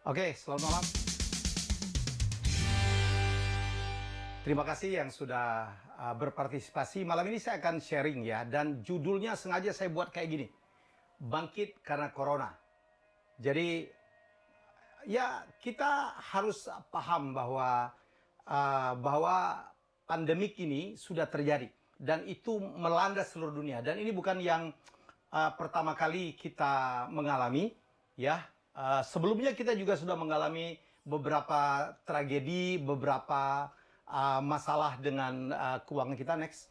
Oke, selamat malam. Terima kasih yang sudah uh, berpartisipasi. Malam ini saya akan sharing ya, dan judulnya sengaja saya buat kayak gini. Bangkit karena Corona. Jadi, ya kita harus paham bahwa uh, bahwa pandemik ini sudah terjadi. Dan itu melanda seluruh dunia. Dan ini bukan yang uh, pertama kali kita mengalami, ya. Uh, sebelumnya kita juga sudah mengalami beberapa tragedi, beberapa uh, masalah dengan uh, keuangan kita next.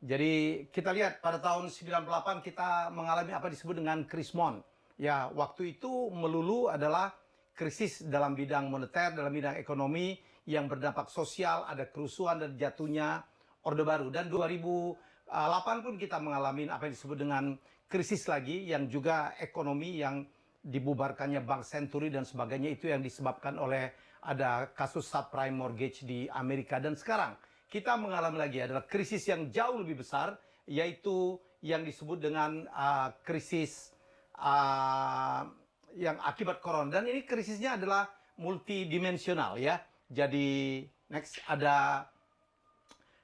Jadi kita lihat pada tahun 98 kita mengalami apa disebut dengan krismon. Ya, waktu itu melulu adalah krisis dalam bidang moneter, dalam bidang ekonomi yang berdampak sosial, ada kerusuhan dan jatuhnya Orde Baru. Dan 2008 pun kita mengalami apa yang disebut dengan krisis lagi yang juga ekonomi yang dibubarkannya Bank Century dan sebagainya itu yang disebabkan oleh ada kasus subprime mortgage di Amerika. Dan sekarang kita mengalami lagi adalah krisis yang jauh lebih besar yaitu yang disebut dengan uh, krisis uh, yang akibat corona. Dan ini krisisnya adalah multidimensional ya. Jadi next ada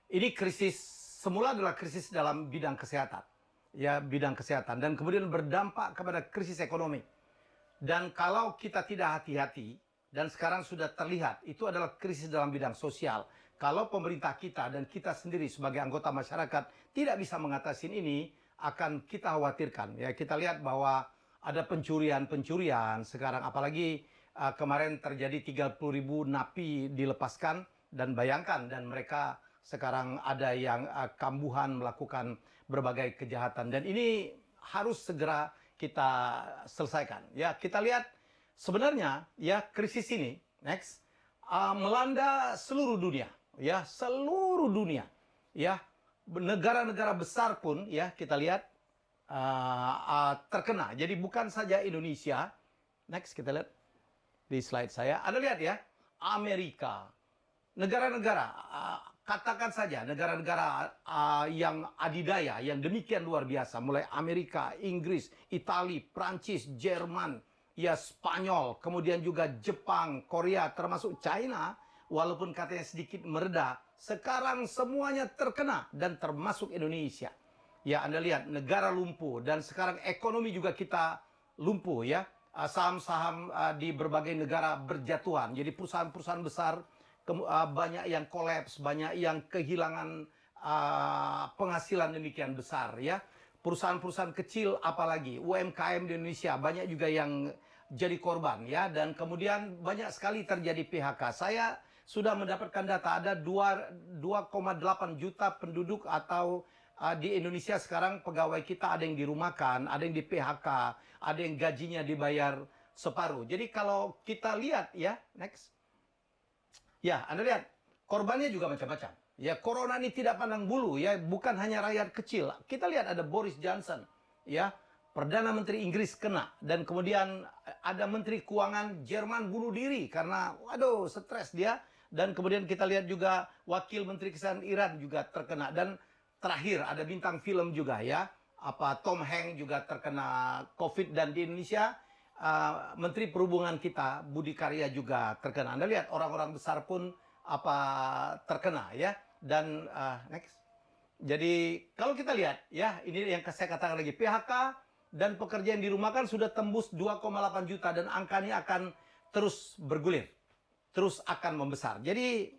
ini krisis semula adalah krisis dalam bidang kesehatan ya bidang kesehatan. Dan kemudian berdampak kepada krisis ekonomi dan kalau kita tidak hati-hati, dan sekarang sudah terlihat, itu adalah krisis dalam bidang sosial. Kalau pemerintah kita dan kita sendiri sebagai anggota masyarakat tidak bisa mengatasi ini, akan kita khawatirkan. Ya, kita lihat bahwa ada pencurian-pencurian sekarang, apalagi uh, kemarin terjadi 30 ribu napi dilepaskan, dan bayangkan, dan mereka sekarang ada yang uh, kambuhan melakukan berbagai kejahatan. Dan ini harus segera kita selesaikan. Ya, kita lihat sebenarnya ya krisis ini next uh, melanda seluruh dunia, ya, seluruh dunia. Ya, negara-negara besar pun ya kita lihat uh, uh, terkena. Jadi bukan saja Indonesia. Next kita lihat di slide saya. Anda lihat ya, Amerika, negara-negara uh, katakan saja negara-negara uh, yang adidaya yang demikian luar biasa mulai Amerika, Inggris, Italia, Prancis, Jerman, ya Spanyol, kemudian juga Jepang, Korea termasuk China walaupun katanya sedikit mereda, sekarang semuanya terkena dan termasuk Indonesia. Ya, Anda lihat negara lumpuh dan sekarang ekonomi juga kita lumpuh ya. Ah, saham-saham uh, di berbagai negara berjatuhan. Jadi perusahaan-perusahaan besar uh, banyak yang kolaps, banyak yang kehilangan uh, penghasilan demikian besar ya. Perusahaan-perusahaan kecil apalagi UMKM di Indonesia banyak juga yang jadi korban ya dan kemudian banyak sekali terjadi PHK. Saya sudah mendapatkan data ada 2,8 juta penduduk atau uh, di Indonesia sekarang pegawai kita ada yang dirumahkan, ada yang di PHK, ada yang gajinya dibayar separuh. Jadi kalau kita lihat ya, next. Ya, Anda lihat, korbannya juga macam-macam. Ya, corona ini tidak pandang bulu, ya, bukan hanya rakyat kecil. Kita lihat ada Boris Johnson, ya, Perdana Menteri Inggris kena, dan kemudian ada Menteri Keuangan Jerman bunuh diri karena, waduh, stres dia. Dan kemudian kita lihat juga Wakil Menteri Kesehatan Iran juga terkena. Dan terakhir ada bintang film juga ya, apa Tom Hanks juga terkena COVID dan di Indonesia uh, Menteri Perhubungan kita Budi Karya juga terkena. Anda lihat orang-orang besar pun apa terkena ya. Dan uh, next. Jadi kalau kita lihat ya, ini yang saya katakan lagi PHK dan pekerja yang dirumahkan sudah tembus 2,8 juta dan angka ini akan terus bergulir. Terus akan membesar. Jadi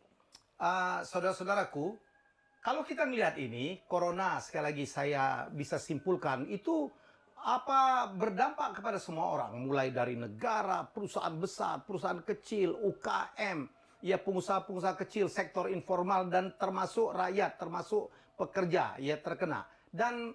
uh, saudara-saudaraku, kalau kita melihat ini, corona sekali lagi saya bisa simpulkan itu apa berdampak kepada semua orang mulai dari negara, perusahaan besar, perusahaan kecil, UKM, ya pengusaha-pengusaha kecil, sektor informal dan termasuk rakyat, termasuk pekerja ya terkena. Dan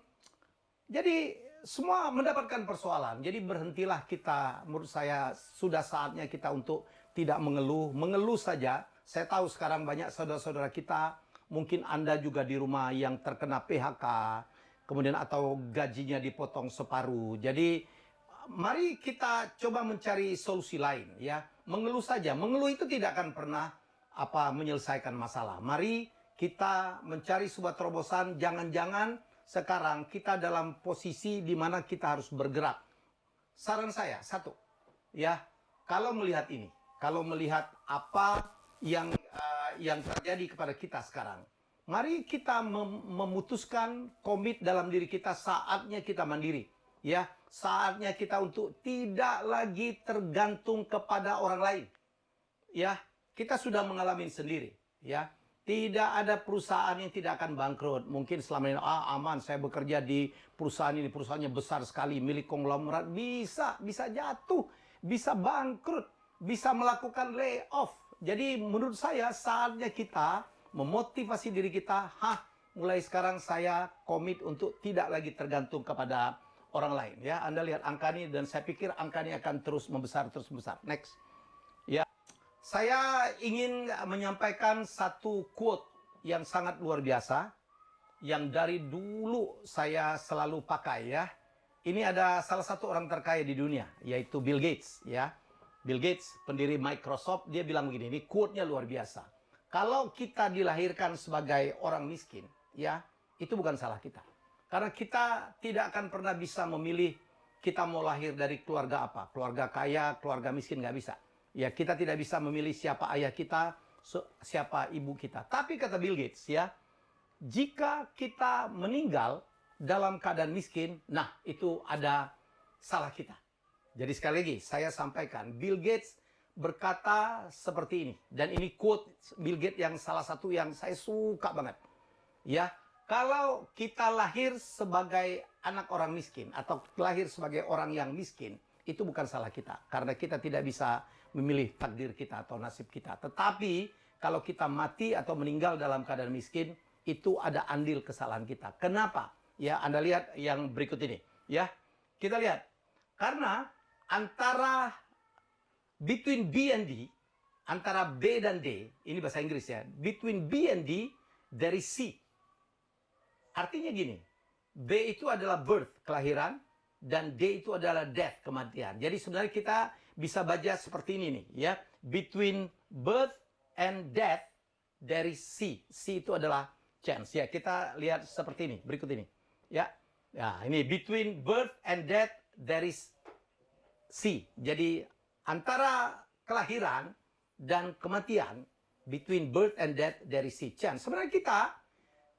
jadi semua mendapatkan persoalan. Jadi berhentilah kita menurut saya sudah saatnya kita untuk tidak mengeluh, mengeluh saja. Saya tahu sekarang banyak saudara-saudara kita, mungkin Anda juga di rumah yang terkena PHK, kemudian atau gajinya dipotong separuh. Jadi mari kita coba mencari solusi lain ya. Mengeluh saja, mengeluh itu tidak akan pernah apa menyelesaikan masalah. Mari kita mencari sebuah terobosan, jangan-jangan sekarang kita dalam posisi di mana kita harus bergerak. Saran saya, satu, ya, kalau melihat ini, kalau melihat apa yang uh, yang terjadi kepada kita sekarang, mari kita mem memutuskan komit dalam diri kita saatnya kita mandiri, ya, saatnya kita untuk tidak lagi tergantung kepada orang lain, ya, kita sudah mengalami sendiri, ya. Tidak ada perusahaan yang tidak akan bangkrut. Mungkin selama ini, ah aman saya bekerja di perusahaan ini, perusahaannya besar sekali, milik konglomerat. Bisa, bisa jatuh, bisa bangkrut, bisa melakukan layoff. Jadi menurut saya saatnya kita memotivasi diri kita, hah mulai sekarang saya komit untuk tidak lagi tergantung kepada orang lain. Ya, Anda lihat angka ini dan saya pikir angka ini akan terus membesar, terus membesar. Next. Ya, saya ingin menyampaikan satu quote yang sangat luar biasa yang dari dulu saya selalu pakai ya. Ini ada salah satu orang terkaya di dunia yaitu Bill Gates ya. Bill Gates, pendiri Microsoft, dia bilang begini, ini quote-nya luar biasa. Kalau kita dilahirkan sebagai orang miskin, ya, itu bukan salah kita. Karena kita tidak akan pernah bisa memilih kita mau lahir dari keluarga apa. Keluarga kaya, keluarga miskin, nggak bisa. Ya, kita tidak bisa memilih siapa ayah kita, siapa ibu kita. Tapi kata Bill Gates ya, jika kita meninggal dalam keadaan miskin, nah itu ada salah kita. Jadi sekali lagi saya sampaikan, Bill Gates berkata seperti ini dan ini quote Bill Gates yang salah satu yang saya suka banget. Ya, kalau kita lahir sebagai anak orang miskin atau lahir sebagai orang yang miskin, itu bukan salah kita karena kita tidak bisa memilih takdir kita atau nasib kita. Tetapi kalau kita mati atau meninggal dalam keadaan miskin, itu ada andil kesalahan kita. Kenapa? Ya, Anda lihat yang berikut ini. Ya, kita lihat. Karena antara between B and D, antara B dan D, ini bahasa Inggris ya, between B and D, there is C. Artinya gini, B itu adalah birth, kelahiran, dan D itu adalah death, kematian. Jadi sebenarnya kita bisa baca seperti ini nih ya. Between birth and death there is C. C itu adalah chance. Ya, kita lihat seperti ini, berikut ini. Ya. Ya, ini between birth and death there is C. Jadi antara kelahiran dan kematian between birth and death there is C. Chance. Sebenarnya kita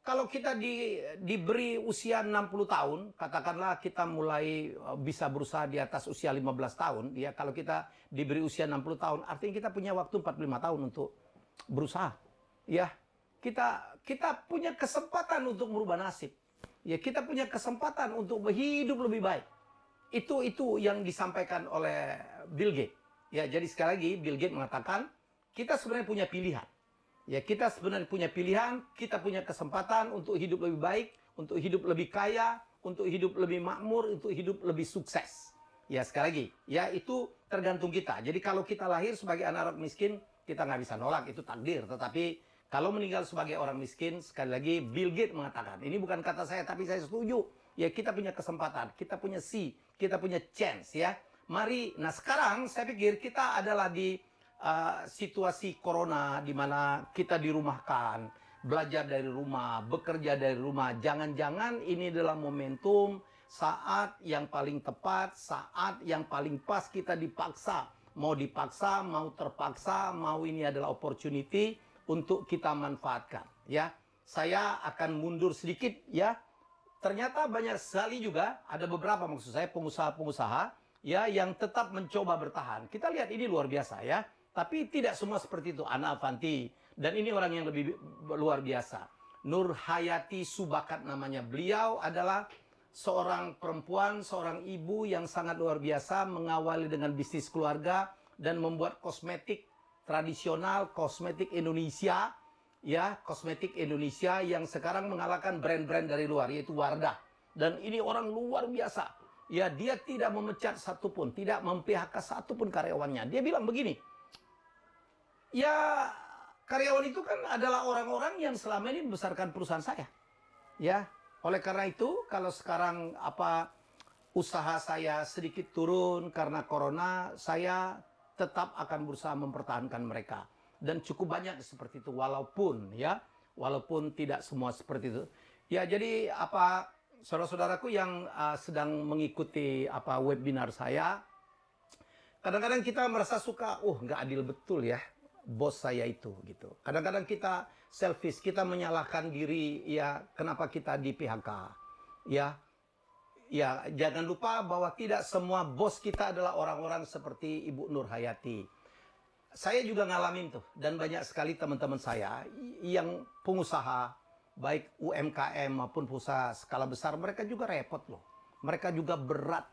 kalau kita di, diberi usia 60 tahun, katakanlah kita mulai eh, bisa berusaha di atas usia 15 tahun, ya kalau kita diberi usia 60 tahun, artinya kita punya waktu 45 tahun untuk berusaha. Ya, kita kita punya kesempatan untuk merubah nasib. Ya, kita punya kesempatan untuk berhidup lebih baik. Itu itu yang disampaikan oleh Bill Gates. Ya, jadi sekali lagi Bill Gates mengatakan kita sebenarnya punya pilihan. Ya kita sebenarnya punya pilihan, kita punya kesempatan untuk hidup lebih baik, untuk hidup lebih kaya, untuk hidup lebih makmur, untuk hidup lebih sukses. Ya sekali lagi, ya itu tergantung kita. Jadi kalau kita lahir sebagai anak orang miskin, kita nggak bisa nolak, itu takdir. Tetapi kalau meninggal sebagai orang miskin, sekali lagi Bill Gates mengatakan, ini bukan kata saya, tapi saya setuju. Ya kita punya kesempatan, kita punya si, kita punya chance ya. Mari, nah sekarang saya pikir kita adalah di uh, situasi corona di mana kita dirumahkan, belajar dari rumah, bekerja dari rumah. Jangan-jangan ini adalah momentum saat yang paling tepat, saat yang paling pas kita dipaksa. Mau dipaksa, mau terpaksa, mau ini adalah opportunity untuk kita manfaatkan. Ya, saya akan mundur sedikit ya. Ternyata banyak sekali juga ada beberapa maksud saya pengusaha-pengusaha ya yang tetap mencoba bertahan. Kita lihat ini luar biasa ya. Tapi tidak semua seperti itu. Ana Avanti. Dan ini orang yang lebih luar biasa. Nur Hayati Subakat namanya. Beliau adalah seorang perempuan, seorang ibu yang sangat luar biasa mengawali dengan bisnis keluarga dan membuat kosmetik tradisional, kosmetik Indonesia, ya, kosmetik Indonesia yang sekarang mengalahkan brand-brand dari luar yaitu Wardah. Dan ini orang luar biasa. Ya, dia tidak memecat satupun, tidak memphk satupun karyawannya. Dia bilang begini, ya karyawan itu kan adalah orang-orang yang selama ini membesarkan perusahaan saya. Ya, oleh karena itu kalau sekarang apa usaha saya sedikit turun karena corona, saya tetap akan berusaha mempertahankan mereka. Dan cukup banyak seperti itu walaupun ya, walaupun tidak semua seperti itu. Ya, jadi apa saudara-saudaraku yang uh, sedang mengikuti apa webinar saya kadang-kadang kita merasa suka, oh nggak adil betul ya bos saya itu gitu. Kadang-kadang kita selfish, kita menyalahkan diri ya kenapa kita di PHK. Ya. Ya, jangan lupa bahwa tidak semua bos kita adalah orang-orang seperti Ibu Nur Hayati. Saya juga ngalamin tuh dan banyak sekali teman-teman saya yang pengusaha baik UMKM maupun usaha skala besar mereka juga repot loh. Mereka juga berat.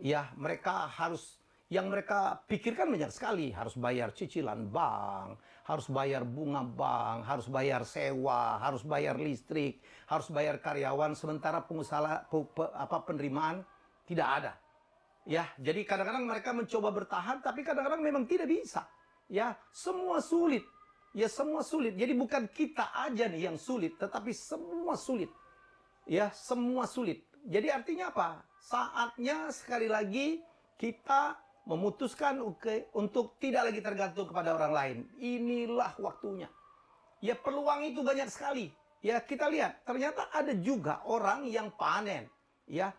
Ya, mereka harus yang mereka pikirkan banyak sekali. Harus bayar cicilan bank, harus bayar bunga bank, harus bayar sewa, harus bayar listrik, harus bayar karyawan. Sementara pengusaha apa penerimaan tidak ada. Ya, jadi kadang-kadang mereka mencoba bertahan, tapi kadang-kadang memang tidak bisa. Ya, semua sulit. Ya, semua sulit. Jadi bukan kita aja nih yang sulit, tetapi semua sulit. Ya, semua sulit. Jadi artinya apa? Saatnya sekali lagi kita memutuskan untuk tidak lagi tergantung kepada orang lain. Inilah waktunya. Ya peluang itu banyak sekali. Ya kita lihat, ternyata ada juga orang yang panen. Ya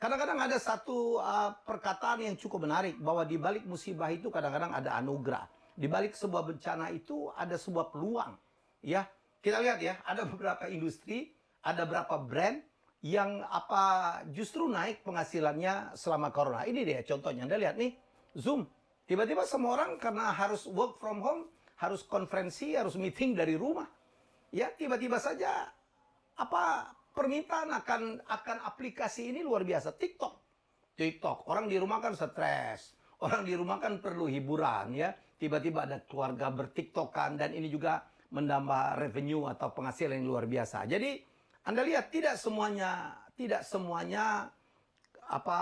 kadang-kadang ada satu uh, perkataan yang cukup menarik bahwa di balik musibah itu kadang-kadang ada anugerah. Di balik sebuah bencana itu ada sebuah peluang. Ya kita lihat ya, ada beberapa industri, ada beberapa brand yang apa justru naik penghasilannya selama corona. Ini dia contohnya. Anda lihat nih, Zoom. Tiba-tiba semua orang karena harus work from home, harus konferensi, harus meeting dari rumah. Ya, tiba-tiba saja apa permintaan akan akan aplikasi ini luar biasa. TikTok. TikTok. Orang di rumah kan stres. Orang di rumah kan perlu hiburan ya. Tiba-tiba ada keluarga bertiktokan dan ini juga menambah revenue atau penghasilan yang luar biasa. Jadi anda lihat tidak semuanya tidak semuanya apa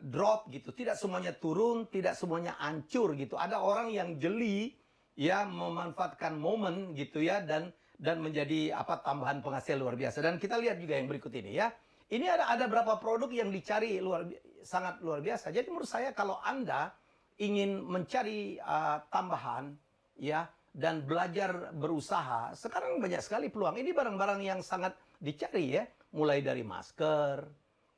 drop gitu, tidak semuanya turun, tidak semuanya hancur gitu. Ada orang yang jeli ya memanfaatkan momen gitu ya dan dan menjadi apa tambahan penghasil luar biasa. Dan kita lihat juga yang berikut ini ya. Ini ada ada berapa produk yang dicari luar sangat luar biasa. Jadi menurut saya kalau Anda ingin mencari uh, tambahan ya dan belajar berusaha, sekarang banyak sekali peluang. Ini barang-barang yang sangat dicari ya, mulai dari masker,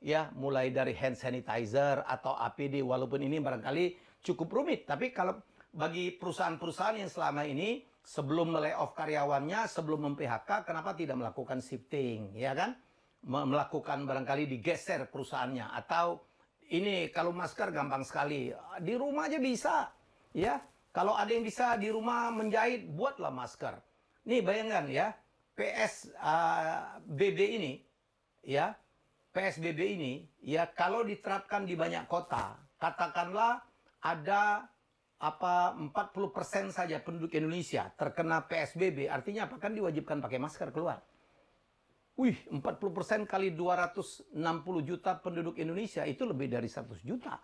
ya, mulai dari hand sanitizer atau APD walaupun ini barangkali cukup rumit, tapi kalau bagi perusahaan-perusahaan yang selama ini sebelum off karyawannya, sebelum mem-PHK, kenapa tidak melakukan shifting, ya kan? Melakukan barangkali digeser perusahaannya atau ini kalau masker gampang sekali di rumah aja bisa, ya. Kalau ada yang bisa di rumah menjahit, buatlah masker. Nih bayangkan ya, PSBB uh, ini ya PSBB ini ya kalau diterapkan di banyak kota katakanlah ada apa 40% saja penduduk Indonesia terkena PSBB artinya apa kan diwajibkan pakai masker keluar. Wih, 40% kali 260 juta penduduk Indonesia itu lebih dari 100 juta.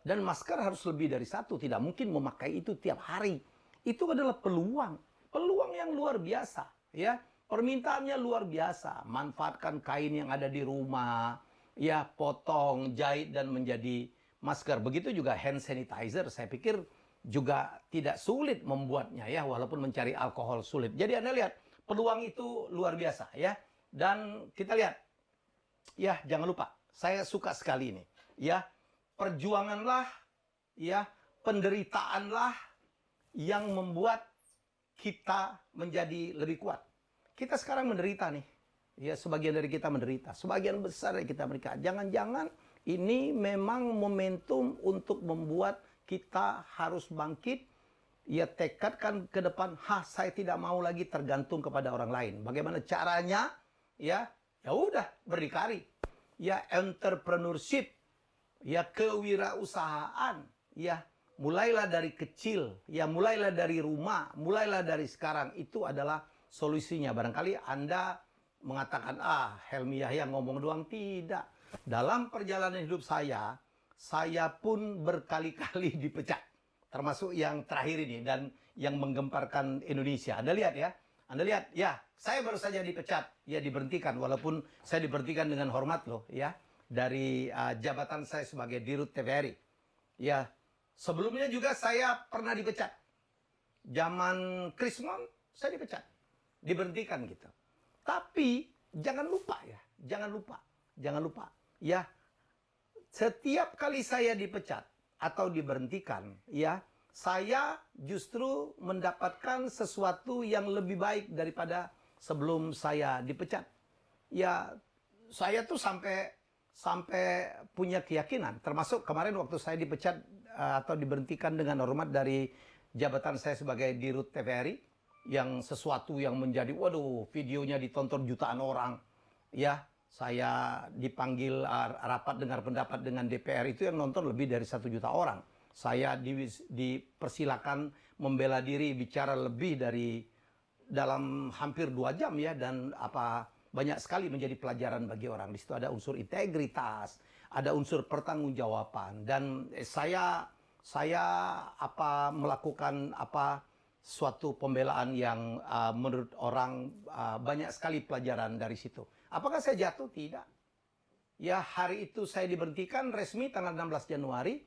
Dan masker harus lebih dari satu, tidak mungkin memakai itu tiap hari. Itu adalah peluang, peluang yang luar biasa, ya. Permintaannya luar biasa. Manfaatkan kain yang ada di rumah, ya potong, jahit dan menjadi masker. Begitu juga hand sanitizer. Saya pikir juga tidak sulit membuatnya ya, walaupun mencari alkohol sulit. Jadi Anda lihat, peluang itu luar biasa ya. Dan kita lihat, ya jangan lupa, saya suka sekali ini. Ya, perjuanganlah, ya penderitaanlah yang membuat kita menjadi lebih kuat. Kita sekarang menderita nih. Ya, sebagian dari kita menderita. Sebagian besar dari kita mereka. Jangan-jangan ini memang momentum untuk membuat kita harus bangkit. Ya, tekadkan ke depan, ha, saya tidak mau lagi tergantung kepada orang lain. Bagaimana caranya? Ya, ya udah, berdikari. Ya, entrepreneurship. Ya, kewirausahaan. Ya, mulailah dari kecil. Ya, mulailah dari rumah. Mulailah dari sekarang. Itu adalah solusinya. Barangkali Anda mengatakan, ah Helmi Yahya ngomong doang. Tidak. Dalam perjalanan hidup saya, saya pun berkali-kali dipecat. Termasuk yang terakhir ini dan yang menggemparkan Indonesia. Anda lihat ya. Anda lihat, ya, saya baru saja dipecat, ya diberhentikan, walaupun saya diberhentikan dengan hormat loh, ya, dari uh, jabatan saya sebagai dirut TVRI. Ya, sebelumnya juga saya pernah dipecat. Zaman Krismon, saya dipecat diberhentikan gitu. Tapi jangan lupa ya, jangan lupa, jangan lupa. Ya, setiap kali saya dipecat, atau diberhentikan, ya, saya justru mendapatkan sesuatu yang lebih baik daripada sebelum saya dipecat. Ya, saya tuh sampai sampai punya keyakinan, termasuk kemarin waktu saya dipecat uh, atau diberhentikan dengan hormat dari jabatan saya sebagai dirut TVRI, yang sesuatu yang menjadi, waduh, videonya ditonton jutaan orang, ya, saya dipanggil uh, rapat dengar pendapat dengan DPR itu yang nonton lebih dari satu juta orang. Saya di, dipersilakan membela diri bicara lebih dari dalam hampir dua jam ya dan apa banyak sekali menjadi pelajaran bagi orang. Di situ ada unsur integritas, ada unsur pertanggungjawaban dan saya saya apa melakukan apa suatu pembelaan yang uh, menurut orang uh, banyak sekali pelajaran dari situ. Apakah saya jatuh? Tidak. Ya, hari itu saya diberhentikan resmi tanggal 16 Januari.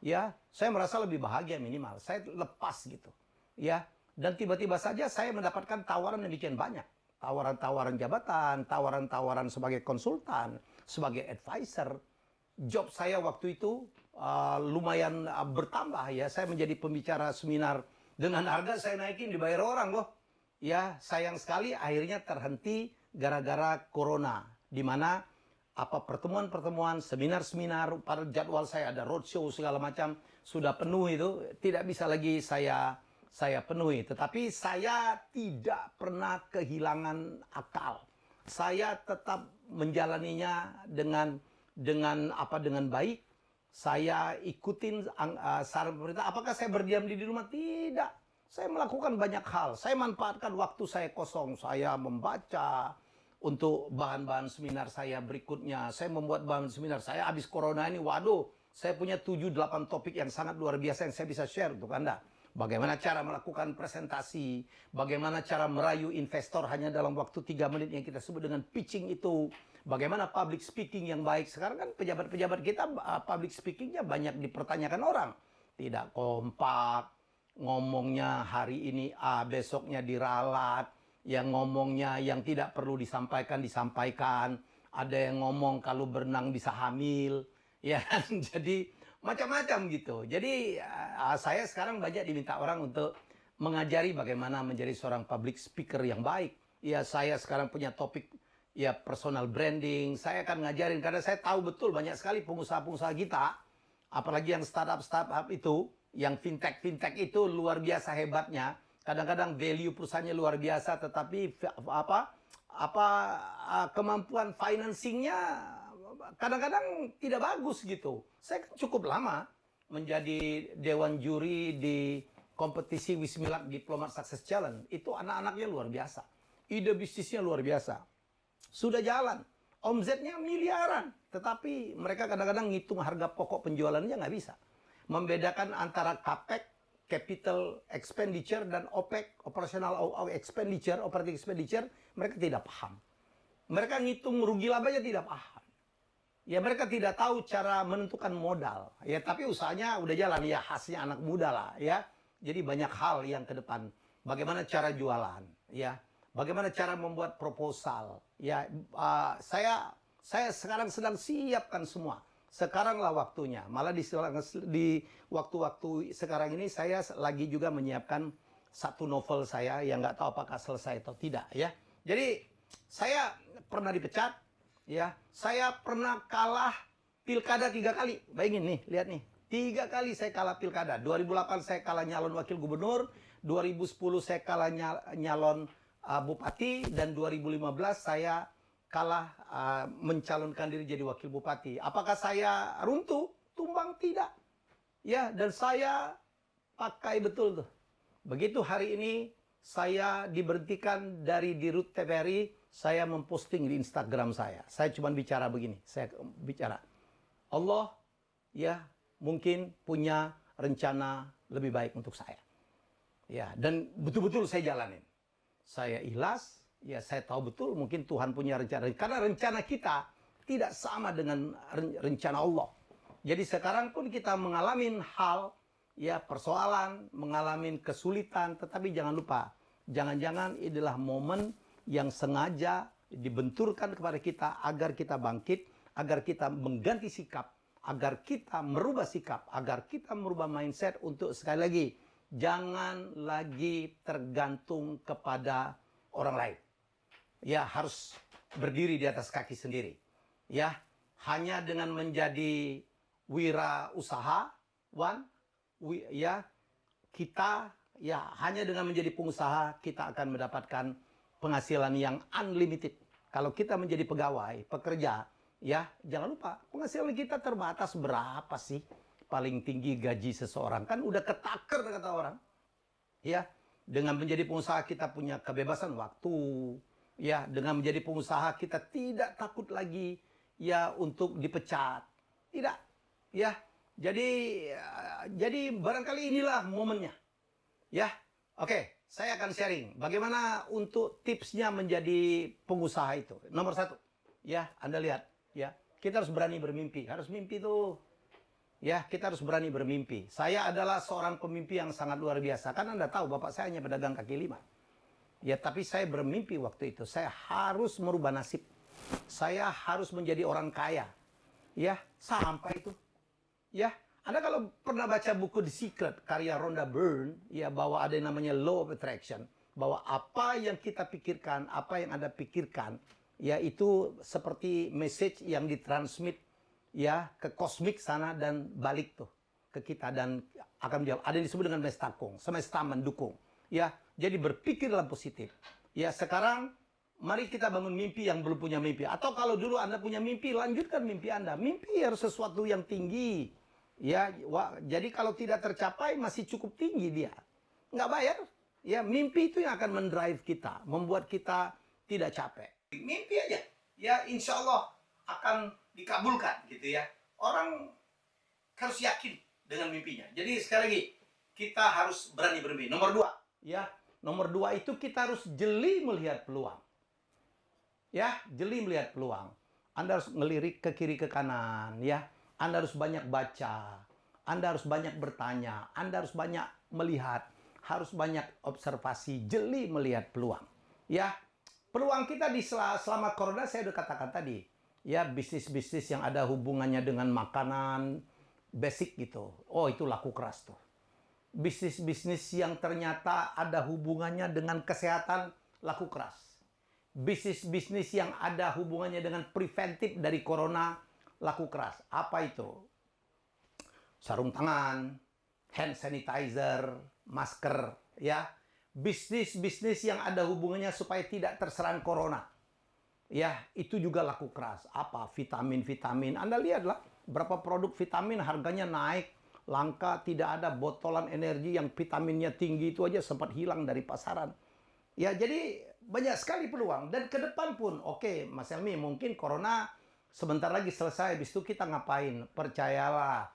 Ya, saya merasa lebih bahagia minimal. Saya lepas gitu. Ya, dan tiba-tiba saja saya mendapatkan tawaran yang demikian banyak. Tawaran-tawaran jabatan, tawaran-tawaran sebagai konsultan, sebagai advisor. Job saya waktu itu uh, lumayan uh, bertambah ya. Saya menjadi pembicara seminar dengan harga saya naikin dibayar orang loh. Ya, sayang sekali akhirnya terhenti gara-gara corona. Di mana apa pertemuan-pertemuan, seminar-seminar, pada jadwal saya ada roadshow segala macam sudah penuh itu, tidak bisa lagi saya saya penuhi. Tetapi saya tidak pernah kehilangan akal. Saya tetap menjalaninya dengan dengan apa dengan baik saya ikutin uh, saran pemerintah. Apakah saya berdiam di rumah? Tidak. Saya melakukan banyak hal. Saya manfaatkan waktu saya kosong. Saya membaca untuk bahan-bahan seminar saya berikutnya. Saya membuat bahan seminar. Saya habis corona ini, waduh, saya punya 7-8 topik yang sangat luar biasa yang saya bisa share untuk Anda. Bagaimana cara melakukan presentasi, bagaimana cara merayu investor hanya dalam waktu 3 menit yang kita sebut dengan pitching itu, Bagaimana public speaking yang baik? Sekarang kan pejabat-pejabat kita uh, public speakingnya banyak dipertanyakan orang. Tidak kompak, ngomongnya hari ini A, besoknya diralat, yang ngomongnya yang tidak perlu disampaikan, disampaikan. Ada yang ngomong kalau berenang bisa hamil. Ya, kan? jadi macam-macam gitu. Jadi uh, saya sekarang banyak diminta orang untuk mengajari bagaimana menjadi seorang public speaker yang baik. Ya, saya sekarang punya topik ya personal branding. Saya akan ngajarin karena saya tahu betul banyak sekali pengusaha-pengusaha kita, apalagi yang startup-startup itu, yang fintech-fintech itu luar biasa hebatnya. Kadang-kadang value perusahaannya luar biasa, tetapi apa apa kemampuan financingnya kadang-kadang tidak bagus gitu. Saya cukup lama menjadi dewan juri di kompetisi Wismilak Diplomat Success Challenge. Itu anak-anaknya luar biasa. Ide bisnisnya luar biasa sudah jalan. Omzetnya miliaran. Tetapi mereka kadang-kadang ngitung harga pokok penjualannya nggak bisa. Membedakan antara CAPEX, capital expenditure, dan OPEX, operational expenditure, operating expenditure, mereka tidak paham. Mereka ngitung rugi labanya tidak paham. Ya mereka tidak tahu cara menentukan modal. Ya tapi usahanya udah jalan ya khasnya anak muda lah ya. Jadi banyak hal yang ke depan. Bagaimana cara jualan ya bagaimana cara membuat proposal. Ya, uh, saya saya sekarang sedang siapkan semua. Sekaranglah waktunya. Malah di di waktu-waktu sekarang ini saya lagi juga menyiapkan satu novel saya yang nggak tahu apakah selesai atau tidak ya. Jadi saya pernah dipecat, ya. Saya pernah kalah pilkada tiga kali. Bayangin nih, lihat nih. Tiga kali saya kalah pilkada. 2008 saya kalah nyalon wakil gubernur, 2010 saya kalah nyalon uh, bupati dan 2015 saya kalah uh, mencalonkan diri jadi wakil bupati. Apakah saya runtuh? Tumbang tidak. Ya, dan saya pakai betul tuh. Begitu hari ini saya diberhentikan dari Dirut TVRI, saya memposting di Instagram saya. Saya cuma bicara begini, saya bicara. Allah ya mungkin punya rencana lebih baik untuk saya. Ya, dan betul-betul saya jalanin saya ikhlas, ya saya tahu betul mungkin Tuhan punya rencana. Karena rencana kita tidak sama dengan rencana Allah. Jadi sekarang pun kita mengalami hal, ya persoalan, mengalami kesulitan, tetapi jangan lupa, jangan-jangan inilah momen yang sengaja dibenturkan kepada kita agar kita bangkit, agar kita mengganti sikap, agar kita merubah sikap, agar kita merubah mindset untuk sekali lagi jangan lagi tergantung kepada orang lain. Ya, harus berdiri di atas kaki sendiri. Ya, hanya dengan menjadi wira usaha, wan, ya kita ya hanya dengan menjadi pengusaha kita akan mendapatkan penghasilan yang unlimited. Kalau kita menjadi pegawai, pekerja, ya jangan lupa penghasilan kita terbatas berapa sih? Paling tinggi gaji seseorang. Kan udah ketaker kata orang. Ya dengan menjadi pengusaha kita punya kebebasan waktu. Ya dengan menjadi pengusaha kita tidak takut lagi ya untuk dipecat. Tidak. Ya jadi jadi barangkali inilah momennya. Ya oke saya akan sharing bagaimana untuk tipsnya menjadi pengusaha itu. Nomor satu ya anda lihat ya kita harus berani bermimpi. Harus mimpi tuh. Ya kita harus berani bermimpi. Saya adalah seorang pemimpi yang sangat luar biasa. Kan anda tahu bapak saya hanya pedagang kaki lima. Ya tapi saya bermimpi waktu itu. Saya harus merubah nasib. Saya harus menjadi orang kaya. Ya sampai itu. Ya anda kalau pernah baca buku The Secret karya Rhonda Byrne ya bahwa ada yang namanya law of attraction bahwa apa yang kita pikirkan apa yang anda pikirkan ya itu seperti message yang ditransmit ya ke kosmik sana dan balik tuh ke kita dan akan menjawab. Ada yang disebut dengan mestakung, semesta mendukung. Ya, jadi berpikirlah positif. Ya, sekarang mari kita bangun mimpi yang belum punya mimpi. Atau kalau dulu Anda punya mimpi, lanjutkan mimpi Anda. Mimpi harus sesuatu yang tinggi. Ya, wah, jadi kalau tidak tercapai masih cukup tinggi dia. Nggak bayar. Ya, mimpi itu yang akan mendrive kita, membuat kita tidak capek. Mimpi aja. Ya, insya Allah akan dikabulkan gitu ya. Orang harus yakin dengan mimpinya. Jadi sekali lagi kita harus berani bermimpi. Nomor dua, ya. Nomor dua itu kita harus jeli melihat peluang. Ya, jeli melihat peluang. Anda harus ngelirik ke kiri ke kanan, ya. Anda harus banyak baca. Anda harus banyak bertanya. Anda harus banyak melihat. Harus banyak observasi, jeli melihat peluang. Ya, peluang kita di selama corona saya sudah katakan tadi ya bisnis-bisnis yang ada hubungannya dengan makanan basic gitu. Oh, itu laku keras tuh. Bisnis-bisnis yang ternyata ada hubungannya dengan kesehatan laku keras. Bisnis-bisnis yang ada hubungannya dengan preventif dari corona laku keras. Apa itu? Sarung tangan, hand sanitizer, masker, ya. Bisnis-bisnis yang ada hubungannya supaya tidak terserang corona ya itu juga laku keras. Apa vitamin-vitamin? Anda lihatlah berapa produk vitamin harganya naik, langka, tidak ada botolan energi yang vitaminnya tinggi itu aja sempat hilang dari pasaran. Ya jadi banyak sekali peluang dan ke depan pun oke okay, Mas Elmi mungkin corona sebentar lagi selesai habis itu kita ngapain? Percayalah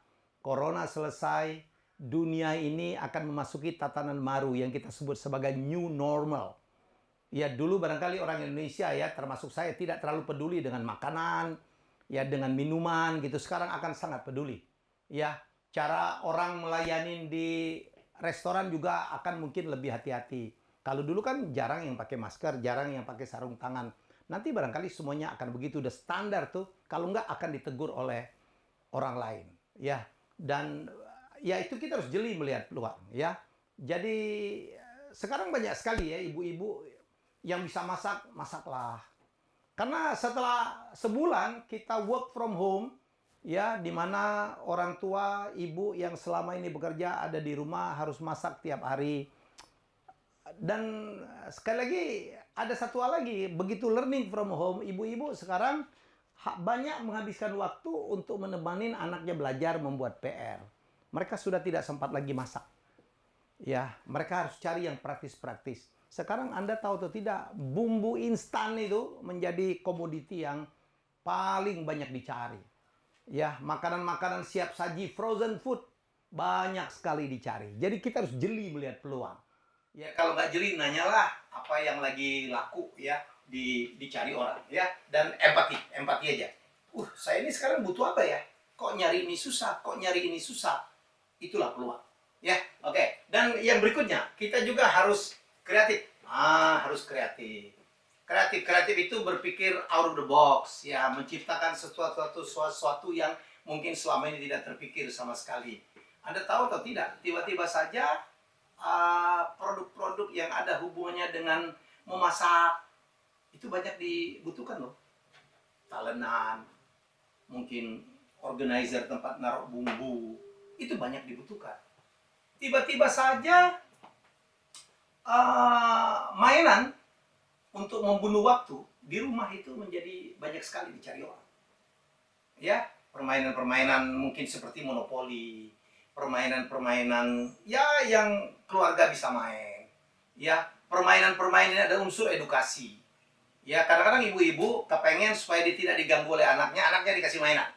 corona selesai dunia ini akan memasuki tatanan baru yang kita sebut sebagai new normal ya dulu barangkali orang Indonesia ya termasuk saya tidak terlalu peduli dengan makanan, ya dengan minuman gitu. Sekarang akan sangat peduli. Ya, cara orang melayani di restoran juga akan mungkin lebih hati-hati. Kalau dulu kan jarang yang pakai masker, jarang yang pakai sarung tangan. Nanti barangkali semuanya akan begitu udah standar tuh. Kalau enggak akan ditegur oleh orang lain, ya. Dan ya itu kita harus jeli melihat peluang, ya. Jadi sekarang banyak sekali ya ibu-ibu yang bisa masak, masaklah. Karena setelah sebulan kita work from home, ya, di mana orang tua, ibu yang selama ini bekerja ada di rumah harus masak tiap hari. Dan sekali lagi ada satu hal lagi, begitu learning from home, ibu-ibu sekarang banyak menghabiskan waktu untuk menemani anaknya belajar membuat PR. Mereka sudah tidak sempat lagi masak. Ya, mereka harus cari yang praktis-praktis. Sekarang Anda tahu atau tidak, bumbu instan itu menjadi komoditi yang paling banyak dicari. Ya, makanan-makanan siap saji, frozen food, banyak sekali dicari. Jadi kita harus jeli melihat peluang. Ya, kalau nggak jeli, nanyalah apa yang lagi laku ya di, dicari orang ya dan empati, empati aja. Uh, saya ini sekarang butuh apa ya? Kok nyari ini susah? Kok nyari ini susah? Itulah peluang. Ya, oke. Okay. Dan yang berikutnya, kita juga harus kreatif ah harus kreatif kreatif kreatif itu berpikir out of the box ya menciptakan sesuatu sesuatu yang mungkin selama ini tidak terpikir sama sekali. Anda tahu atau tidak, tiba-tiba saja produk-produk uh, yang ada hubungannya dengan memasak itu banyak dibutuhkan loh. Talenan, mungkin organizer tempat naruh bumbu, itu banyak dibutuhkan. Tiba-tiba saja uh, mainan untuk membunuh waktu di rumah itu menjadi banyak sekali dicari orang. Ya, permainan-permainan mungkin seperti monopoli, permainan-permainan ya yang keluarga bisa main. Ya, permainan-permainan ini ada unsur edukasi. Ya, kadang-kadang ibu-ibu kepengen supaya dia tidak diganggu oleh anaknya, anaknya dikasih mainan.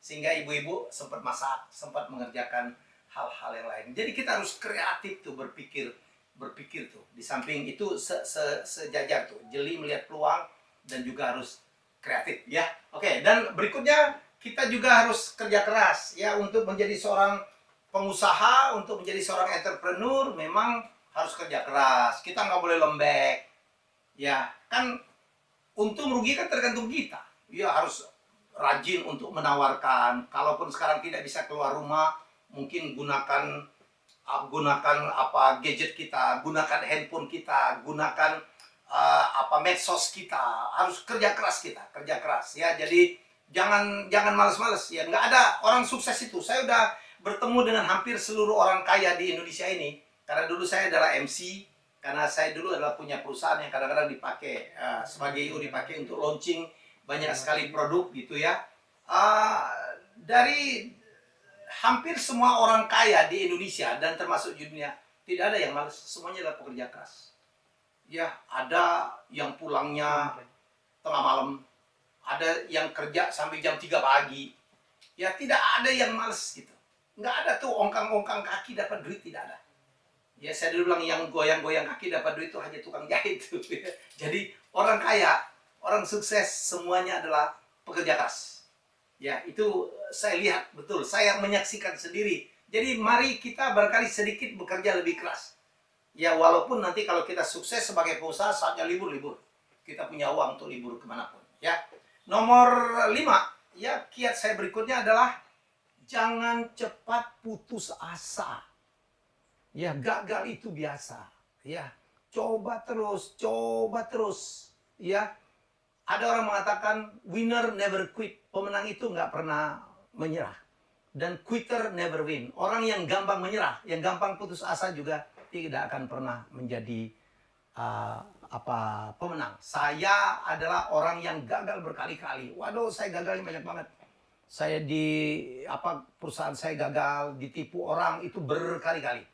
Sehingga ibu-ibu sempat masak, sempat mengerjakan hal-hal yang lain. Jadi kita harus kreatif tuh berpikir berpikir tuh. Di samping itu se -se sejajar tuh. Jeli melihat peluang dan juga harus kreatif ya. Oke, dan berikutnya kita juga harus kerja keras ya untuk menjadi seorang pengusaha, untuk menjadi seorang entrepreneur memang harus kerja keras. Kita nggak boleh lembek. Ya, kan untung rugi kan tergantung kita. Ya harus rajin untuk menawarkan. Kalaupun sekarang tidak bisa keluar rumah, mungkin gunakan uh, gunakan apa gadget kita, gunakan handphone kita, gunakan uh, apa medsos kita, harus kerja keras kita, kerja keras ya. Jadi jangan jangan males-males ya. Nggak ada orang sukses itu. Saya udah bertemu dengan hampir seluruh orang kaya di Indonesia ini. Karena dulu saya adalah MC, karena saya dulu adalah punya perusahaan yang kadang-kadang dipakai uh, sebagai IO dipakai untuk launching banyak sekali produk gitu ya. Uh, dari hampir semua orang kaya di Indonesia dan termasuk di dunia tidak ada yang malas, semuanya adalah pekerja keras. Ya, ada yang pulangnya tengah malam, ada yang kerja sampai jam 3 pagi. Ya, tidak ada yang males gitu. Nggak ada tuh ongkang-ongkang kaki dapat duit, tidak ada. Ya, saya dulu bilang yang goyang-goyang kaki dapat duit itu hanya tukang jahit. Tuh. Jadi, orang kaya, orang sukses, semuanya adalah pekerja keras. Ya, itu saya lihat betul, saya menyaksikan sendiri. Jadi mari kita barangkali sedikit bekerja lebih keras. Ya, walaupun nanti kalau kita sukses sebagai pengusaha saatnya libur-libur. Kita punya uang untuk libur ke mana pun. Ya, nomor lima, ya kiat saya berikutnya adalah jangan cepat putus asa. Ya, gagal itu biasa. Ya, coba terus, coba terus. Ya, ada orang mengatakan winner never quit. Pemenang itu nggak pernah menyerah. Dan quitter never win. Orang yang gampang menyerah, yang gampang putus asa juga tidak akan pernah menjadi uh, apa pemenang. Saya adalah orang yang gagal berkali-kali. Waduh, saya gagalnya banyak banget. Saya di apa perusahaan saya gagal, ditipu orang itu berkali-kali.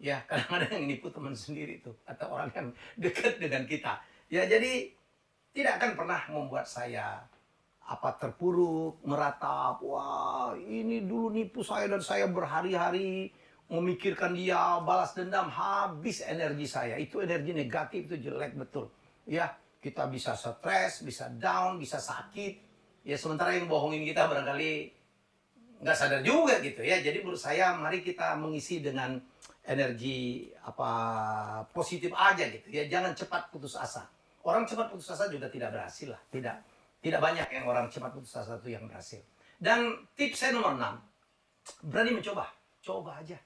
Ya, kadang-kadang yang nipu teman sendiri itu atau orang yang dekat dengan kita. Ya, jadi tidak akan pernah membuat saya apa terpuruk, meratap, wah ini dulu nipu saya dan saya berhari-hari memikirkan dia, balas dendam, habis energi saya. Itu energi negatif, itu jelek betul. Ya, kita bisa stres, bisa down, bisa sakit. Ya, sementara yang bohongin kita barangkali nggak sadar juga gitu ya. Jadi menurut saya mari kita mengisi dengan energi apa positif aja gitu ya. Jangan cepat putus asa. Orang cepat putus asa juga tidak berhasil lah. Tidak tidak banyak yang orang cepat putus asa itu yang berhasil. Dan tips saya nomor 6, berani mencoba. Coba aja.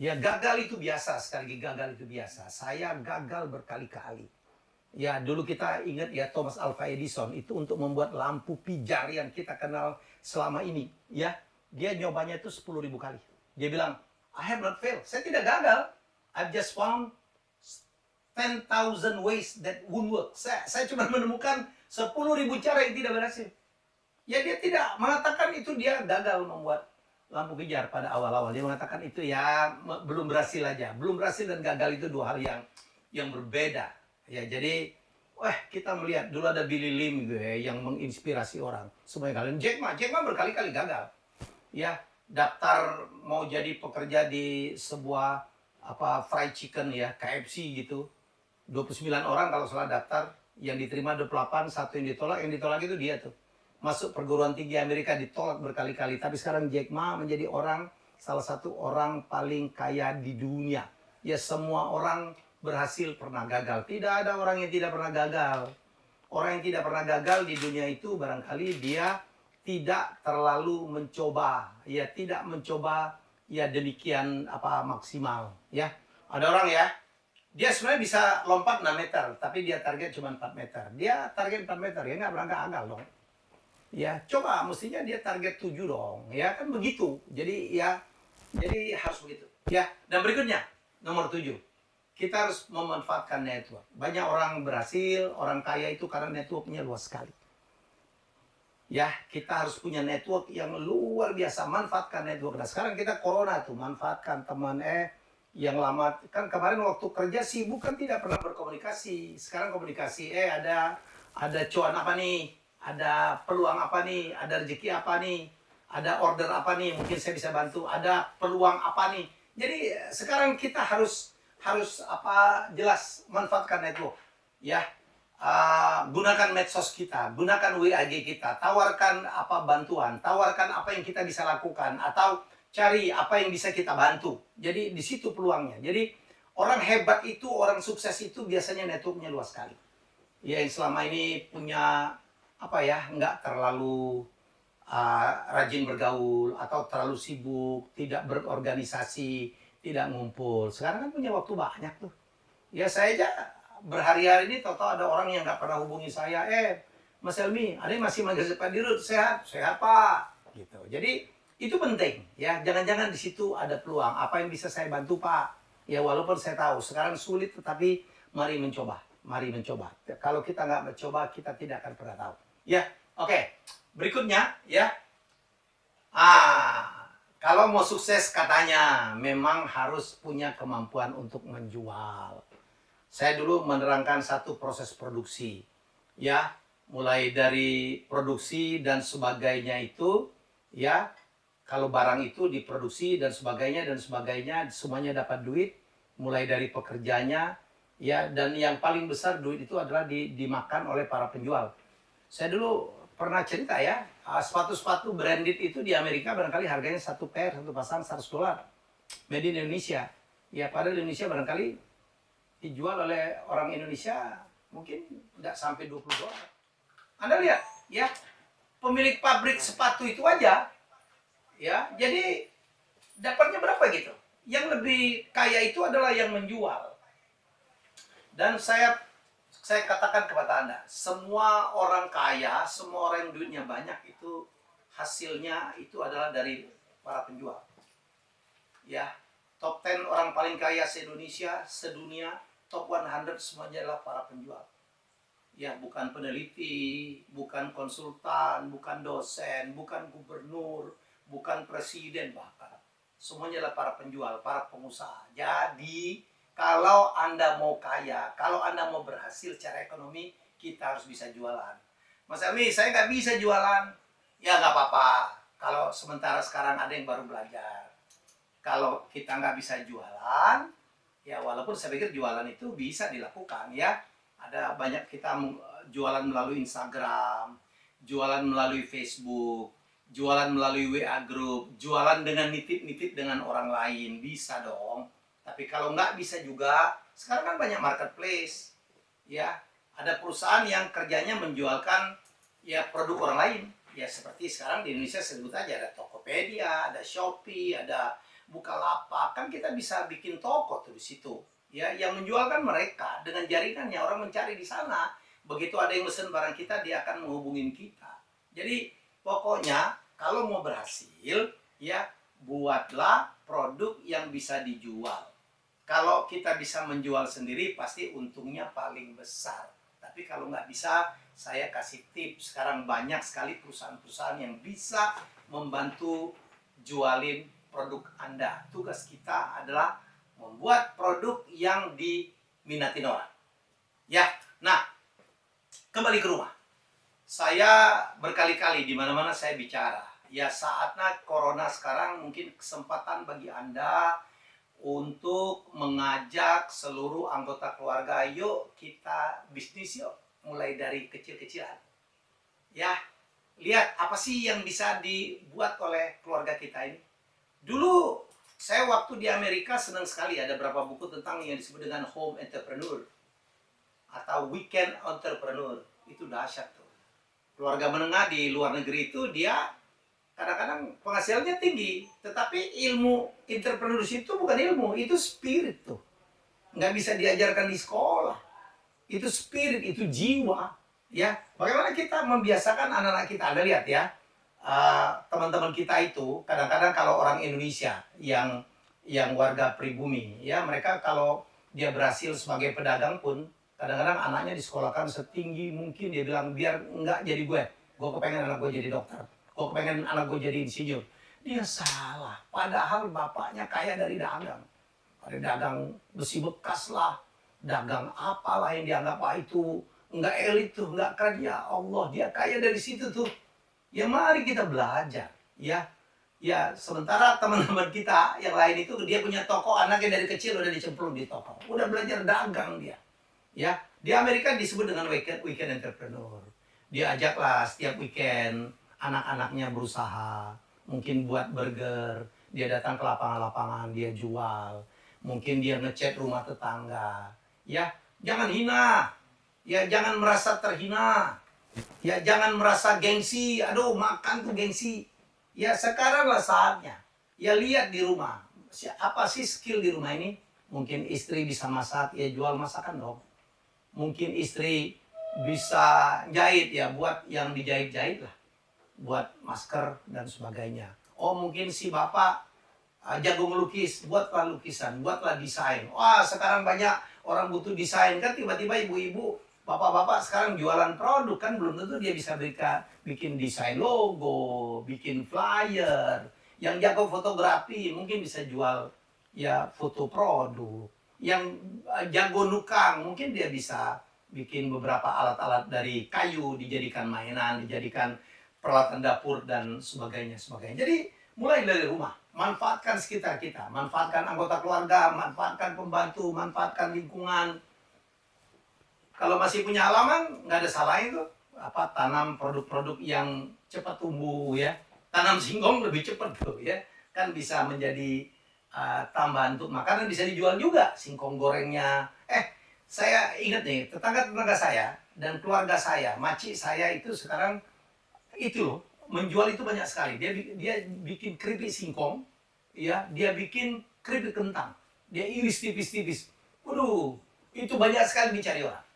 Ya gagal itu biasa, sekali lagi gagal itu biasa. Saya gagal berkali-kali. Ya dulu kita ingat ya Thomas Alva Edison itu untuk membuat lampu pijar yang kita kenal selama ini. Ya dia nyobanya itu 10 ribu kali. Dia bilang, I have not failed. Saya tidak gagal. I've just found 10,000 ways that won't work. Saya, saya cuma menemukan 10 ribu cara yang tidak berhasil. Ya dia tidak mengatakan itu dia gagal membuat lampu pijar pada awal-awal. Dia mengatakan itu ya belum berhasil aja. Belum berhasil dan gagal itu dua hal yang yang berbeda. Ya jadi Wah, kita melihat dulu ada Billy Lim gitu ya, yang menginspirasi orang. Semuanya kalian Jack Ma, Jack Ma berkali-kali gagal. Ya, daftar mau jadi pekerja di sebuah apa fried chicken ya, KFC gitu 29 orang kalau salah daftar, yang diterima 28, satu yang ditolak, yang ditolak itu dia tuh. Masuk perguruan tinggi Amerika ditolak berkali-kali, tapi sekarang Jack Ma menjadi orang, salah satu orang paling kaya di dunia. Ya semua orang berhasil pernah gagal. Tidak ada orang yang tidak pernah gagal. Orang yang tidak pernah gagal di dunia itu barangkali dia tidak terlalu mencoba, ya tidak mencoba ya demikian apa maksimal, ya. Ada orang ya, dia sebenarnya bisa lompat 6 meter, tapi dia target cuma 4 meter. Dia target 4 meter, ya nggak berangkat agal dong. Ya, coba mestinya dia target 7 dong, ya kan begitu. Jadi ya, jadi harus begitu. Ya, dan berikutnya, nomor 7. Kita harus memanfaatkan network. Banyak orang berhasil, orang kaya itu karena networknya luas sekali. Ya, kita harus punya network yang luar biasa. Manfaatkan network. Nah, sekarang kita corona tuh, manfaatkan teman eh yang lama. Kan kemarin waktu kerja sibuk kan tidak pernah berkomunikasi. Sekarang komunikasi eh ada ada cuan apa nih? Ada peluang apa nih? Ada rezeki apa nih? Ada order apa nih? Mungkin saya bisa bantu. Ada peluang apa nih? Jadi sekarang kita harus harus apa jelas manfaatkan network ya uh, gunakan medsos kita gunakan WAG kita tawarkan apa bantuan tawarkan apa yang kita bisa lakukan atau cari apa yang bisa kita bantu. Jadi di situ peluangnya. Jadi orang hebat itu, orang sukses itu biasanya networknya luas sekali. Ya yang selama ini punya apa ya, nggak terlalu uh, rajin bergaul atau terlalu sibuk, tidak berorganisasi, tidak ngumpul. Sekarang kan punya waktu banyak tuh. Ya saya aja berhari-hari ini tahu-tahu ada orang yang nggak pernah hubungi saya, eh Mas Elmi, ada yang masih manggil Pak Dirut, sehat, sehat Pak, gitu. Jadi itu penting ya. Jangan-jangan di situ ada peluang. Apa yang bisa saya bantu pak? Ya walaupun saya tahu sekarang sulit tetapi mari mencoba. Mari mencoba. Kalau kita nggak mencoba kita tidak akan pernah tahu. Ya oke. Okay. berikutnya ya. Ah kalau mau sukses katanya memang harus punya kemampuan untuk menjual. Saya dulu menerangkan satu proses produksi ya. Mulai dari produksi dan sebagainya itu ya. Kalau barang itu diproduksi dan sebagainya dan sebagainya semuanya dapat duit mulai dari pekerjanya ya. Dan yang paling besar duit itu adalah di, dimakan oleh para penjual. Saya dulu pernah cerita ya sepatu-sepatu branded itu di Amerika barangkali harganya satu pair satu pasang 100 dolar. Made in Indonesia. Ya pada Indonesia barangkali dijual oleh orang Indonesia mungkin tidak sampai 20 dolar. Anda lihat ya pemilik pabrik sepatu itu aja ya jadi dapatnya berapa gitu? Yang lebih kaya itu adalah yang menjual. Dan saya saya katakan kepada anda semua orang kaya semua orang yang duitnya banyak itu hasilnya itu adalah dari para penjual ya top 10 orang paling kaya se Indonesia sedunia top 100 semuanya adalah para penjual ya bukan peneliti bukan konsultan bukan dosen bukan gubernur bukan presiden bahkan. Semuanya adalah para penjual, para pengusaha. Jadi, kalau Anda mau kaya, kalau Anda mau berhasil secara ekonomi, kita harus bisa jualan. Mas Elmi, saya nggak bisa jualan. Ya nggak apa-apa. Kalau sementara sekarang ada yang baru belajar. Kalau kita nggak bisa jualan, ya walaupun saya pikir jualan itu bisa dilakukan ya. Ada banyak kita jualan melalui Instagram, jualan melalui Facebook, jualan melalui WA group, jualan dengan nitip-nitip dengan orang lain, bisa dong. Tapi kalau nggak bisa juga, sekarang kan banyak marketplace. Ya, ada perusahaan yang kerjanya menjualkan ya produk orang lain. Ya seperti sekarang di Indonesia sebut aja ada Tokopedia, ada Shopee, ada Bukalapak. Kan kita bisa bikin toko tuh di situ. Ya, yang menjualkan mereka dengan jaringannya orang mencari di sana. Begitu ada yang mesen barang kita, dia akan menghubungin kita. Jadi Pokoknya kalau mau berhasil ya buatlah produk yang bisa dijual. Kalau kita bisa menjual sendiri pasti untungnya paling besar. Tapi kalau nggak bisa, saya kasih tips. Sekarang banyak sekali perusahaan-perusahaan yang bisa membantu jualin produk Anda. Tugas kita adalah membuat produk yang diminati orang. Ya, nah kembali ke rumah saya berkali-kali di mana-mana saya bicara. Ya saatnya corona sekarang mungkin kesempatan bagi Anda untuk mengajak seluruh anggota keluarga, yuk kita bisnis yuk, mulai dari kecil-kecilan. Ya, lihat apa sih yang bisa dibuat oleh keluarga kita ini. Dulu saya waktu di Amerika senang sekali ada beberapa buku tentang yang disebut dengan home entrepreneur atau weekend entrepreneur. Itu dahsyat tuh keluarga menengah di luar negeri itu dia kadang-kadang penghasilannya tinggi, tetapi ilmu entrepreneurship itu bukan ilmu, itu spirit tuh. Nggak bisa diajarkan di sekolah. Itu spirit, itu jiwa. Ya, bagaimana kita membiasakan anak-anak kita? Anda lihat ya, uh, teman-teman uh, kita itu kadang-kadang kalau orang Indonesia yang yang warga pribumi, ya mereka kalau dia berhasil sebagai pedagang pun kadang-kadang anaknya disekolahkan setinggi mungkin dia bilang biar nggak jadi gue, gue kepengen anak gue jadi dokter gue pengen anak gue jadi insinyur. Dia salah. Padahal bapaknya kaya dari dagang. Ada dagang besi bekas lah. Dagang apalah yang dianggap ah, itu nggak elit tuh, nggak keren. Ya Allah, dia kaya dari situ tuh. Ya mari kita belajar. Ya, ya sementara teman-teman kita yang lain itu dia punya toko anaknya dari kecil udah dicemplung di toko. Udah belajar dagang dia. Ya, di Amerika disebut dengan weekend weekend entrepreneur. Dia ajaklah setiap weekend anak-anaknya berusaha, mungkin buat burger, dia datang ke lapangan-lapangan, dia jual, mungkin dia ngecat rumah tetangga. Ya, jangan hina. Ya, jangan merasa terhina. Ya, jangan merasa gengsi. Aduh, makan tuh gengsi. Ya, sekaranglah saatnya. Ya, lihat di rumah. Apa sih skill di rumah ini? Mungkin istri bisa masak, ya jual masakan dong. Mungkin istri bisa jahit, ya buat yang dijahit-jahit lah buat masker dan sebagainya. Oh mungkin si bapak uh, jago melukis, buatlah lukisan, buatlah desain. Wah sekarang banyak orang butuh desain kan tiba-tiba ibu-ibu, bapak-bapak sekarang jualan produk kan belum tentu dia bisa berikan, bikin desain logo, bikin flyer. Yang jago fotografi mungkin bisa jual ya foto produk. Yang uh, jago nukang mungkin dia bisa bikin beberapa alat-alat dari kayu dijadikan mainan, dijadikan peralatan dapur dan sebagainya sebagainya. Jadi mulai dari rumah, manfaatkan sekitar kita, manfaatkan anggota keluarga, manfaatkan pembantu, manfaatkan lingkungan. Kalau masih punya halaman, nggak ada salah itu apa tanam produk-produk yang cepat tumbuh ya. Tanam singkong lebih cepat tuh ya, kan bisa menjadi uh, tambahan untuk makanan bisa dijual juga singkong gorengnya. Eh, saya ingat nih tetangga-tetangga saya dan keluarga saya, maci saya itu sekarang itu loh menjual itu banyak sekali. Dia dia bikin keripik singkong, ya, dia bikin keripik kentang. Dia iris tipis-tipis. Waduh, itu banyak sekali dicari orang.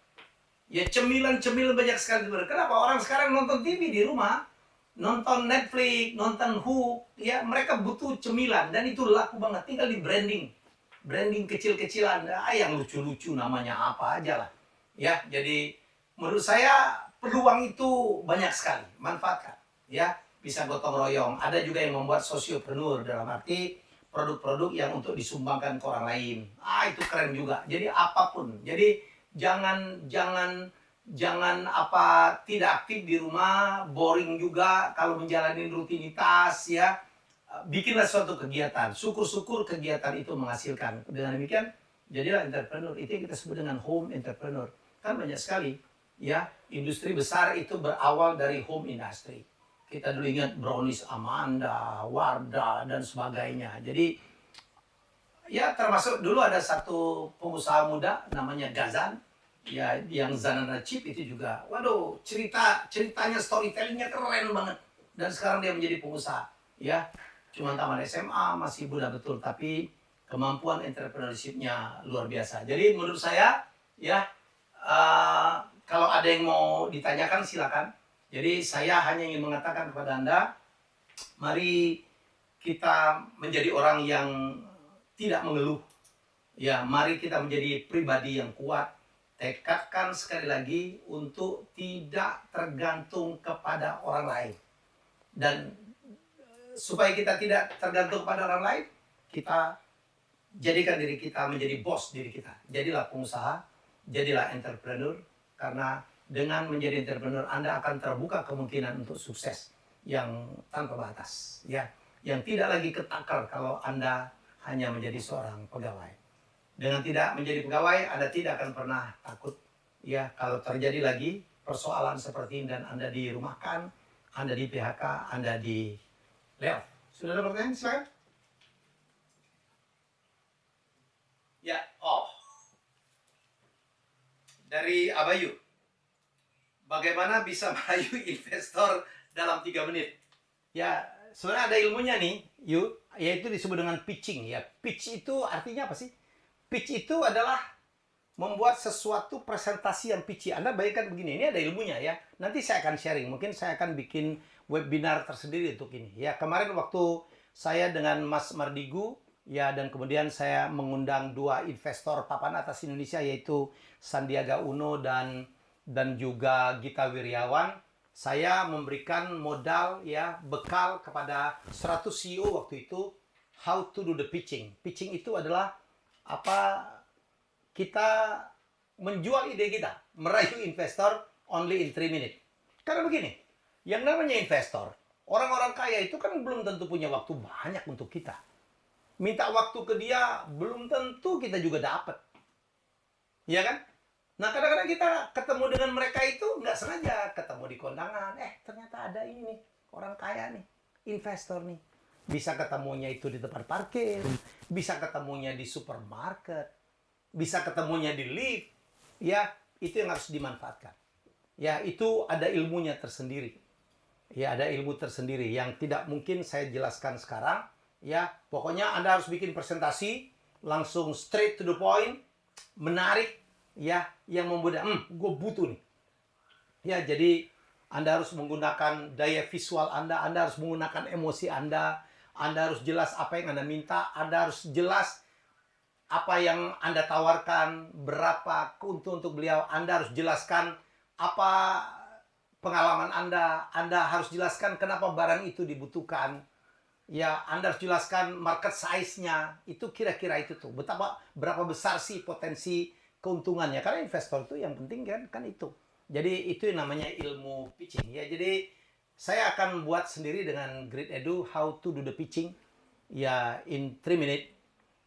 Ya cemilan-cemilan banyak sekali. Kenapa orang sekarang nonton TV di rumah, nonton Netflix, nonton Hook, ya mereka butuh cemilan dan itu laku banget. Tinggal di branding, branding kecil-kecilan, ah, yang lucu-lucu namanya apa aja lah. Ya, jadi menurut saya peluang itu banyak sekali, manfaatkan. Ya, bisa gotong royong. Ada juga yang membuat sosiopreneur dalam arti produk-produk yang untuk disumbangkan ke orang lain. Ah, itu keren juga. Jadi apa pun. Jadi jangan jangan jangan apa tidak aktif di rumah, boring juga kalau menjalani rutinitas ya. Bikinlah suatu kegiatan. Syukur-syukur kegiatan itu menghasilkan. Dengan demikian, jadilah entrepreneur. Itu yang kita sebut dengan home entrepreneur. Kan banyak sekali ya industri besar itu berawal dari home industry. Kita dulu ingat Brownies Amanda, Wardah, dan sebagainya. Jadi, ya termasuk dulu ada satu pengusaha muda namanya Gazan, ya yang Zanana Chip itu juga. Waduh, cerita ceritanya storytellingnya keren banget. Dan sekarang dia menjadi pengusaha. Ya, cuma taman SMA, masih muda betul. Tapi kemampuan entrepreneurship-nya luar biasa. Jadi menurut saya, ya, uh, kalau ada yang mau ditanyakan silakan. Jadi saya hanya ingin mengatakan kepada Anda, mari kita menjadi orang yang tidak mengeluh. Ya, mari kita menjadi pribadi yang kuat. Tekadkan sekali lagi untuk tidak tergantung kepada orang lain. Dan supaya kita tidak tergantung kepada orang lain, kita jadikan diri kita menjadi bos diri kita. Jadilah pengusaha, jadilah entrepreneur, karena dengan menjadi entrepreneur Anda akan terbuka kemungkinan untuk sukses yang tanpa batas ya. Yang tidak lagi ketakar kalau Anda hanya menjadi seorang pegawai. Dengan tidak menjadi pegawai Anda tidak akan pernah takut ya. Kalau terjadi lagi persoalan seperti ini dan Anda dirumahkan Anda di PHK Anda di layoff. Sudah ada pertanyaan? Silakan ya oh dari Abayu. bagaimana bisa merayu investor dalam tiga menit. Ya, sebenarnya ada ilmunya nih, yuk, yaitu disebut dengan pitching. Ya, pitch itu artinya apa sih? Pitch itu adalah membuat sesuatu presentasi yang pitchy. Anda bayangkan begini, ini ada ilmunya ya. Nanti saya akan sharing, mungkin saya akan bikin webinar tersendiri untuk ini. Ya, kemarin waktu saya dengan Mas Mardigu, ya dan kemudian saya mengundang dua investor papan atas Indonesia yaitu Sandiaga Uno dan dan juga Gita Wiryawan saya memberikan modal ya bekal kepada 100 CEO waktu itu how to do the pitching. Pitching itu adalah apa kita menjual ide kita, merayu investor only in 3 minutes. Karena begini, yang namanya investor, orang-orang kaya itu kan belum tentu punya waktu banyak untuk kita. Minta waktu ke dia, belum tentu kita juga dapat. Ya kan? Nah kadang-kadang kita ketemu dengan mereka itu nggak sengaja ketemu di kondangan. Eh ternyata ada ini nih orang kaya nih, investor nih. Bisa ketemunya itu di tempat parkir, bisa ketemunya di supermarket, bisa ketemunya di lift. Ya itu yang harus dimanfaatkan. Ya itu ada ilmunya tersendiri. Ya ada ilmu tersendiri yang tidak mungkin saya jelaskan sekarang. Ya pokoknya Anda harus bikin presentasi langsung straight to the point, menarik, ya yang membuat hmm, gue butuh nih. Ya jadi anda harus menggunakan daya visual anda anda harus menggunakan emosi anda anda harus jelas apa yang anda minta anda harus jelas apa yang anda tawarkan berapa keuntungan untuk beliau anda harus jelaskan apa pengalaman anda anda harus jelaskan kenapa barang itu dibutuhkan ya anda harus jelaskan market size-nya. Itu kira-kira itu tuh. Betapa berapa besar sih potensi keuntungannya. Karena investor itu yang penting kan kan itu. Jadi itu yang namanya ilmu pitching. Ya jadi saya akan buat sendiri dengan Grid Edu how to do the pitching ya in 3 minute.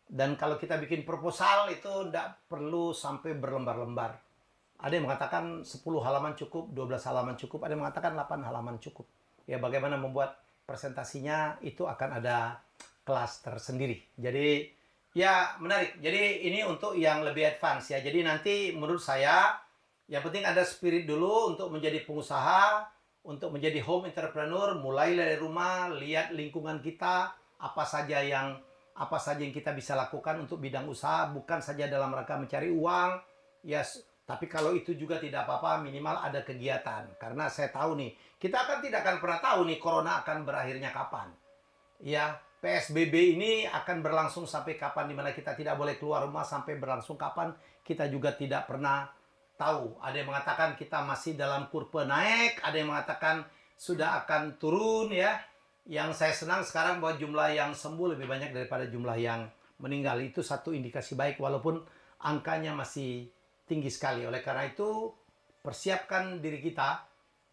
Dan kalau kita bikin proposal itu tidak perlu sampai berlembar-lembar. Ada yang mengatakan 10 halaman cukup 12 halaman cukup. Ada yang mengatakan 8 halaman cukup. Ya bagaimana membuat presentasinya itu akan ada kelas tersendiri jadi Ya, menarik. Jadi ini untuk yang lebih advance ya. Jadi nanti menurut saya yang penting ada spirit dulu untuk menjadi pengusaha, untuk menjadi home entrepreneur, mulai dari rumah, lihat lingkungan kita, apa saja yang apa saja yang kita bisa lakukan untuk bidang usaha, bukan saja dalam rangka mencari uang. Ya, yes, tapi kalau itu juga tidak apa-apa, minimal ada kegiatan. Karena saya tahu nih, kita akan tidak akan pernah tahu nih corona akan berakhirnya kapan. Ya, PSBB ini akan berlangsung sampai kapan di mana kita tidak boleh keluar rumah sampai berlangsung kapan kita juga tidak pernah tahu. Ada yang mengatakan kita masih dalam kurva naik, ada yang mengatakan sudah akan turun ya. Yang saya senang sekarang bahwa jumlah yang sembuh lebih banyak daripada jumlah yang meninggal. Itu satu indikasi baik walaupun angkanya masih tinggi sekali. Oleh karena itu persiapkan diri kita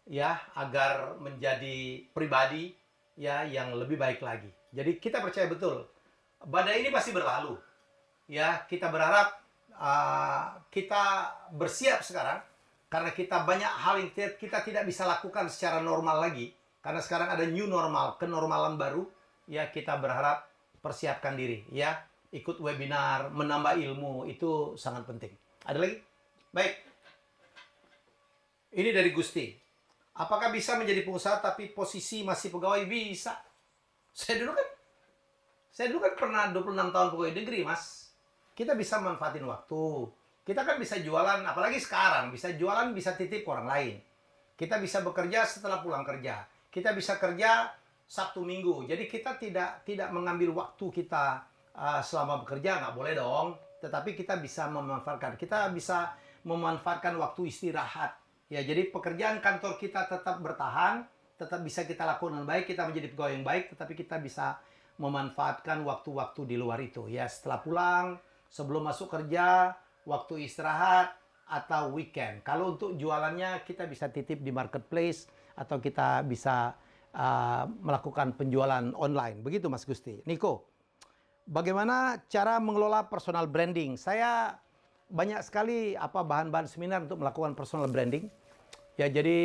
ya agar menjadi pribadi ya yang lebih baik lagi. Jadi kita percaya betul badai ini pasti berlalu. Ya, kita berharap uh, kita bersiap sekarang karena kita banyak hal yang kita tidak bisa lakukan secara normal lagi karena sekarang ada new normal, kenormalan baru. Ya, kita berharap persiapkan diri ya. Ikut webinar, menambah ilmu itu sangat penting. Ada lagi? Baik. Ini dari Gusti. Apakah bisa menjadi pengusaha tapi posisi masih pegawai? Bisa. Saya dulu kan saya dulu kan pernah 26 tahun pegawai negeri, Mas. Kita bisa manfaatin waktu. Kita kan bisa jualan, apalagi sekarang, bisa jualan, bisa titip ke orang lain. Kita bisa bekerja setelah pulang kerja. Kita bisa kerja Sabtu Minggu. Jadi kita tidak tidak mengambil waktu kita uh, selama bekerja, nggak boleh dong. Tetapi kita bisa memanfaatkan. Kita bisa memanfaatkan waktu istirahat Ya, jadi pekerjaan kantor kita tetap bertahan, tetap bisa kita lakukan dengan baik, kita menjadi pegawai yang baik, tetapi kita bisa memanfaatkan waktu-waktu di luar itu. Ya, setelah pulang, sebelum masuk kerja, waktu istirahat, atau weekend. Kalau untuk jualannya, kita bisa titip di marketplace, atau kita bisa uh, melakukan penjualan online. Begitu, Mas Gusti. Niko, bagaimana cara mengelola personal branding? Saya banyak sekali apa bahan-bahan seminar untuk melakukan personal branding. Ya, jadi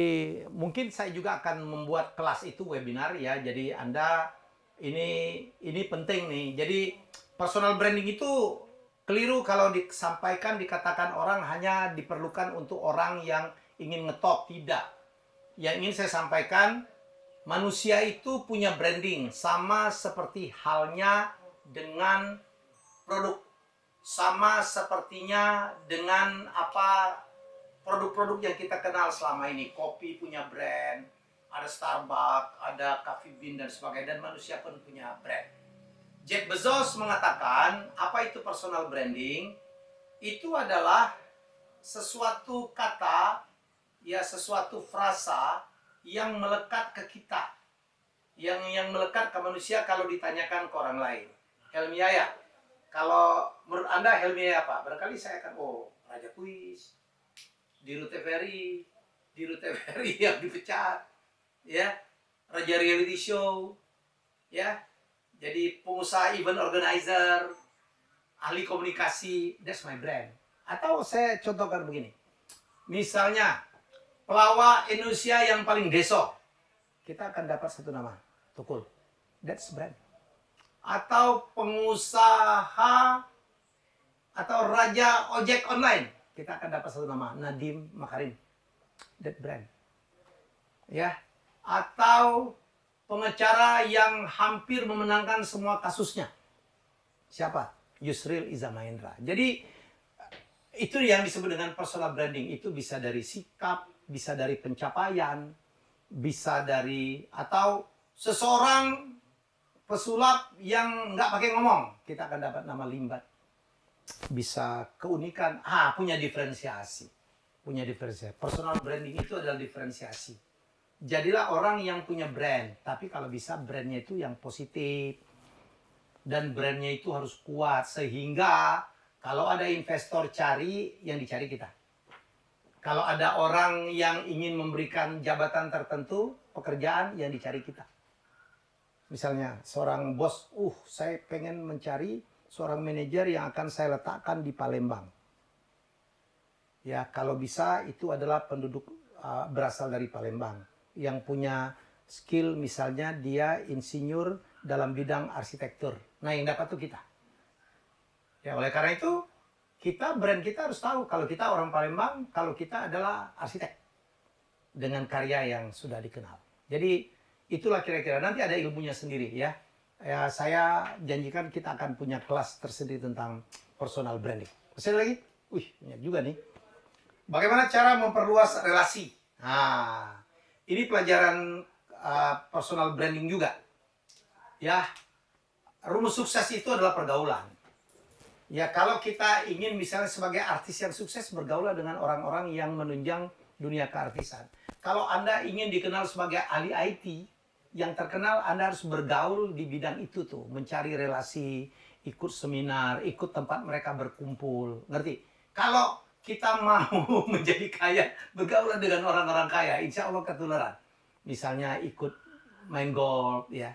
mungkin saya juga akan membuat kelas itu webinar ya. Jadi Anda ini ini penting nih. Jadi personal branding itu keliru kalau disampaikan dikatakan orang hanya diperlukan untuk orang yang ingin ngetop, tidak. Yang ingin saya sampaikan, manusia itu punya branding sama seperti halnya dengan produk. Sama sepertinya dengan apa produk-produk yang kita kenal selama ini. Kopi punya brand, ada Starbucks, ada Coffee Bean dan sebagainya dan manusia pun punya brand. Jeff Bezos mengatakan, apa itu personal branding? Itu adalah sesuatu kata, ya sesuatu frasa yang melekat ke kita. Yang yang melekat ke manusia kalau ditanyakan ke orang lain. Helmi Yaya, kalau menurut Anda Helmi apa? Barangkali saya akan, oh Raja Kuis, Diru TVRI, Diru TVRI yang dipecat, ya Raja Reality Show, ya jadi pengusaha event organizer, ahli komunikasi, that's my brand. Atau saya contohkan begini, misalnya pelawak Indonesia yang paling deso, kita akan dapat satu nama, Tukul, that's brand. Atau pengusaha atau raja ojek online, kita akan dapat satu nama, Nadim Makarim, that brand. Ya, atau pengacara yang hampir memenangkan semua kasusnya. Siapa? Yusril Iza Mahendra. Jadi itu yang disebut dengan personal branding. Itu bisa dari sikap, bisa dari pencapaian, bisa dari atau seseorang pesulap yang nggak pakai ngomong, kita akan dapat nama limbat. Bisa keunikan, ah punya diferensiasi, punya diferensiasi. Personal branding itu adalah diferensiasi jadilah orang yang punya brand. Tapi kalau bisa brandnya itu yang positif. Dan brandnya itu harus kuat. Sehingga kalau ada investor cari, yang dicari kita. Kalau ada orang yang ingin memberikan jabatan tertentu, pekerjaan yang dicari kita. Misalnya seorang bos, uh saya pengen mencari seorang manajer yang akan saya letakkan di Palembang. Ya kalau bisa itu adalah penduduk uh, berasal dari Palembang yang punya skill misalnya dia insinyur dalam bidang arsitektur. Nah yang dapat tuh kita. Ya oleh karena itu kita brand kita harus tahu kalau kita orang Palembang, kalau kita adalah arsitek dengan karya yang sudah dikenal. Jadi itulah kira-kira nanti ada ilmunya sendiri ya. Ya saya janjikan kita akan punya kelas tersendiri tentang personal branding. Masih lagi? Wih, banyak juga nih. Bagaimana cara memperluas relasi? Nah, ini pelajaran uh, personal branding juga. Ya, rumus sukses itu adalah pergaulan. Ya, kalau kita ingin misalnya sebagai artis yang sukses bergaul dengan orang-orang yang menunjang dunia keartisan. Kalau Anda ingin dikenal sebagai ahli IT yang terkenal, Anda harus bergaul di bidang itu tuh, mencari relasi, ikut seminar, ikut tempat mereka berkumpul. Ngerti? Kalau kita mau menjadi kaya, bergaul dengan orang-orang kaya, insya Allah ketularan. Misalnya ikut main golf, ya.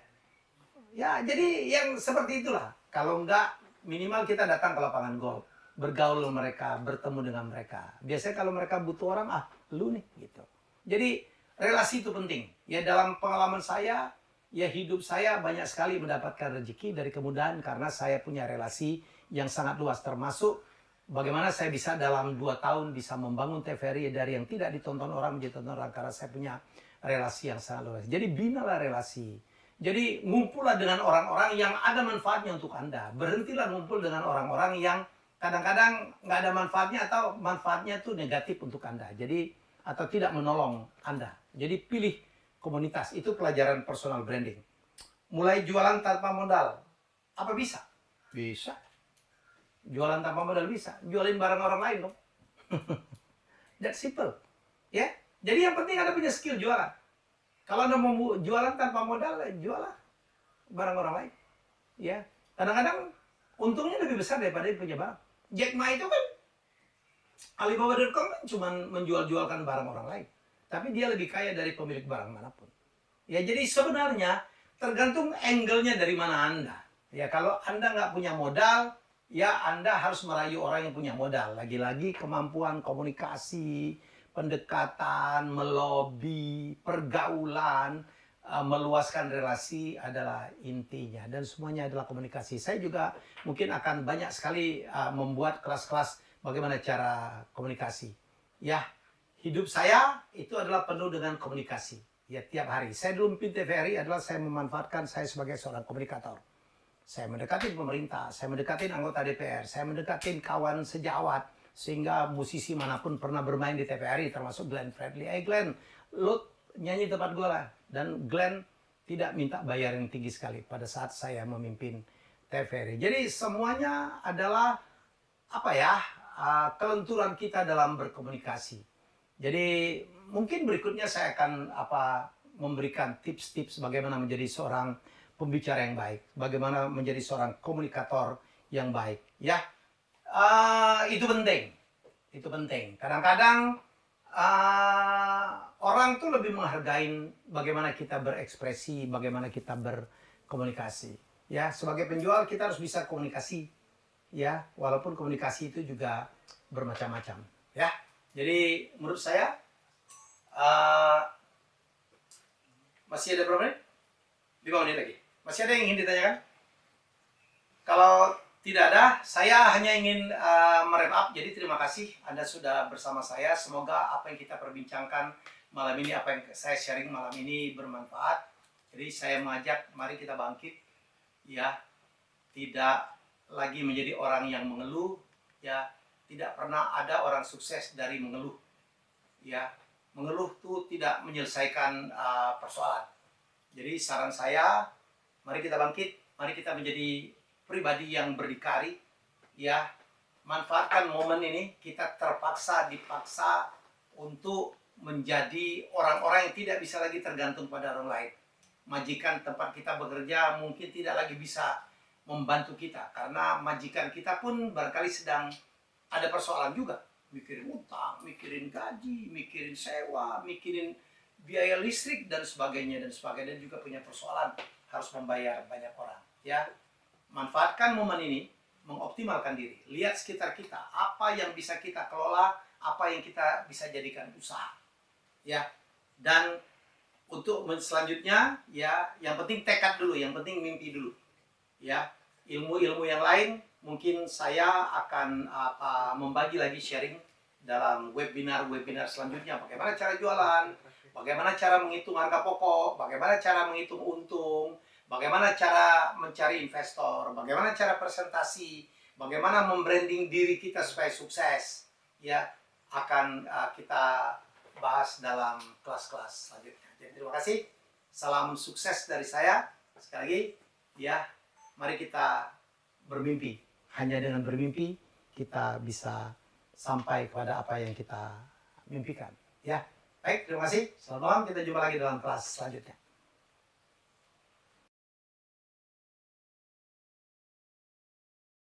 Ya, jadi yang seperti itulah. Kalau enggak, minimal kita datang ke lapangan golf. Bergaul mereka, bertemu dengan mereka. Biasanya kalau mereka butuh orang, ah, lu nih, gitu. Jadi, relasi itu penting. Ya, dalam pengalaman saya, ya hidup saya banyak sekali mendapatkan rezeki dari kemudahan karena saya punya relasi yang sangat luas, termasuk Bagaimana saya bisa dalam dua tahun bisa membangun TVRI dari yang tidak ditonton orang menjadi tonton orang karena saya punya relasi yang sangat luas. Jadi binalah relasi. Jadi ngumpullah dengan orang-orang yang ada manfaatnya untuk Anda. Berhentilah ngumpul dengan orang-orang yang kadang-kadang nggak ada manfaatnya atau manfaatnya itu negatif untuk Anda. Jadi atau tidak menolong Anda. Jadi pilih komunitas. Itu pelajaran personal branding. Mulai jualan tanpa modal. Apa bisa? Bisa Jualan tanpa modal bisa. Jualin barang orang lain dong. That's simple. Ya. Jadi yang penting Anda punya skill jualan. Kalau Anda mau jualan tanpa modal, ya jualah barang orang lain. Ya. Kadang-kadang untungnya lebih besar daripada yang punya barang. Jack Ma itu kan Alibaba.com kan cuma menjual-jualkan barang orang lain. Tapi dia lebih kaya dari pemilik barang mana pun. Ya jadi sebenarnya tergantung angle-nya dari mana Anda. Ya kalau Anda nggak punya modal, ya Anda harus merayu orang yang punya modal. Lagi-lagi kemampuan komunikasi, pendekatan, melobi, pergaulan, uh, meluaskan relasi adalah intinya. Dan semuanya adalah komunikasi. Saya juga mungkin akan banyak sekali uh, membuat kelas-kelas bagaimana cara komunikasi. Ya, hidup saya itu adalah penuh dengan komunikasi. Ya tiap hari. Saya dulu memimpin TVRI adalah saya memanfaatkan saya sebagai seorang komunikator. Saya mendekati pemerintah, saya mendekati anggota DPR, saya mendekati kawan sejawat, sehingga musisi mana pun pernah bermain di TVRI, termasuk Glenn Fredly. Eh Glenn, lo nyanyi tempat gue lah. Dan Glenn tidak minta bayar yang tinggi sekali pada saat saya memimpin TVRI. Jadi semuanya adalah apa ya uh, kelenturan kita dalam berkomunikasi. Jadi mungkin berikutnya saya akan apa memberikan tips-tips bagaimana menjadi seorang pembicara yang baik, bagaimana menjadi seorang komunikator yang baik. Ya, uh, itu penting, itu penting. Kadang-kadang uh, orang tuh lebih menghargai bagaimana kita berekspresi, bagaimana kita berkomunikasi. Ya, sebagai penjual kita harus bisa komunikasi. Ya, walaupun komunikasi itu juga bermacam-macam. Ya, jadi menurut saya uh, masih ada berapa menit? 5 menit lagi. Masih ada yang ingin ditanyakan? Kalau tidak ada, saya hanya ingin uh, merep up. Jadi terima kasih Anda sudah bersama saya. Semoga apa yang kita perbincangkan malam ini, apa yang saya sharing malam ini bermanfaat. Jadi saya mengajak, mari kita bangkit ya tidak lagi menjadi orang yang mengeluh ya tidak pernah ada orang sukses dari mengeluh. Ya mengeluh itu tidak menyelesaikan uh, persoalan. Jadi saran saya mari kita bangkit mari kita menjadi pribadi yang berdikari ya. Manfaatkan momen ini kita terpaksa dipaksa untuk menjadi orang-orang yang tidak bisa lagi tergantung pada orang lain. Majikan tempat kita bekerja mungkin tidak lagi bisa membantu kita. Karena majikan kita pun barangkali sedang ada persoalan juga. Mikirin utang, mikirin gaji, mikirin sewa, mikirin biaya listrik dan sebagainya dan sebagainya. Dan juga punya persoalan harus membayar banyak orang ya. Manfaatkan momen ini mengoptimalkan diri. Lihat sekitar kita apa yang bisa kita kelola apa yang kita bisa jadikan usaha ya. Dan untuk selanjutnya ya yang penting tekad dulu, yang penting mimpi dulu. Ya, ilmu-ilmu yang lain mungkin saya akan apa membagi lagi sharing dalam webinar-webinar selanjutnya bagaimana cara jualan, bagaimana cara menghitung harga pokok, bagaimana cara menghitung untung, bagaimana cara mencari investor, bagaimana cara presentasi, bagaimana membranding diri kita supaya sukses. Ya, akan uh, kita bahas dalam kelas-kelas selanjutnya. Jadi terima kasih. Salam sukses dari saya. Sekali lagi, ya, mari kita bermimpi. Hanya dengan bermimpi kita bisa sampai kepada apa yang kita mimpikan. Ya, baik, terima kasih. Selamat malam. Kita jumpa lagi dalam kelas selanjutnya.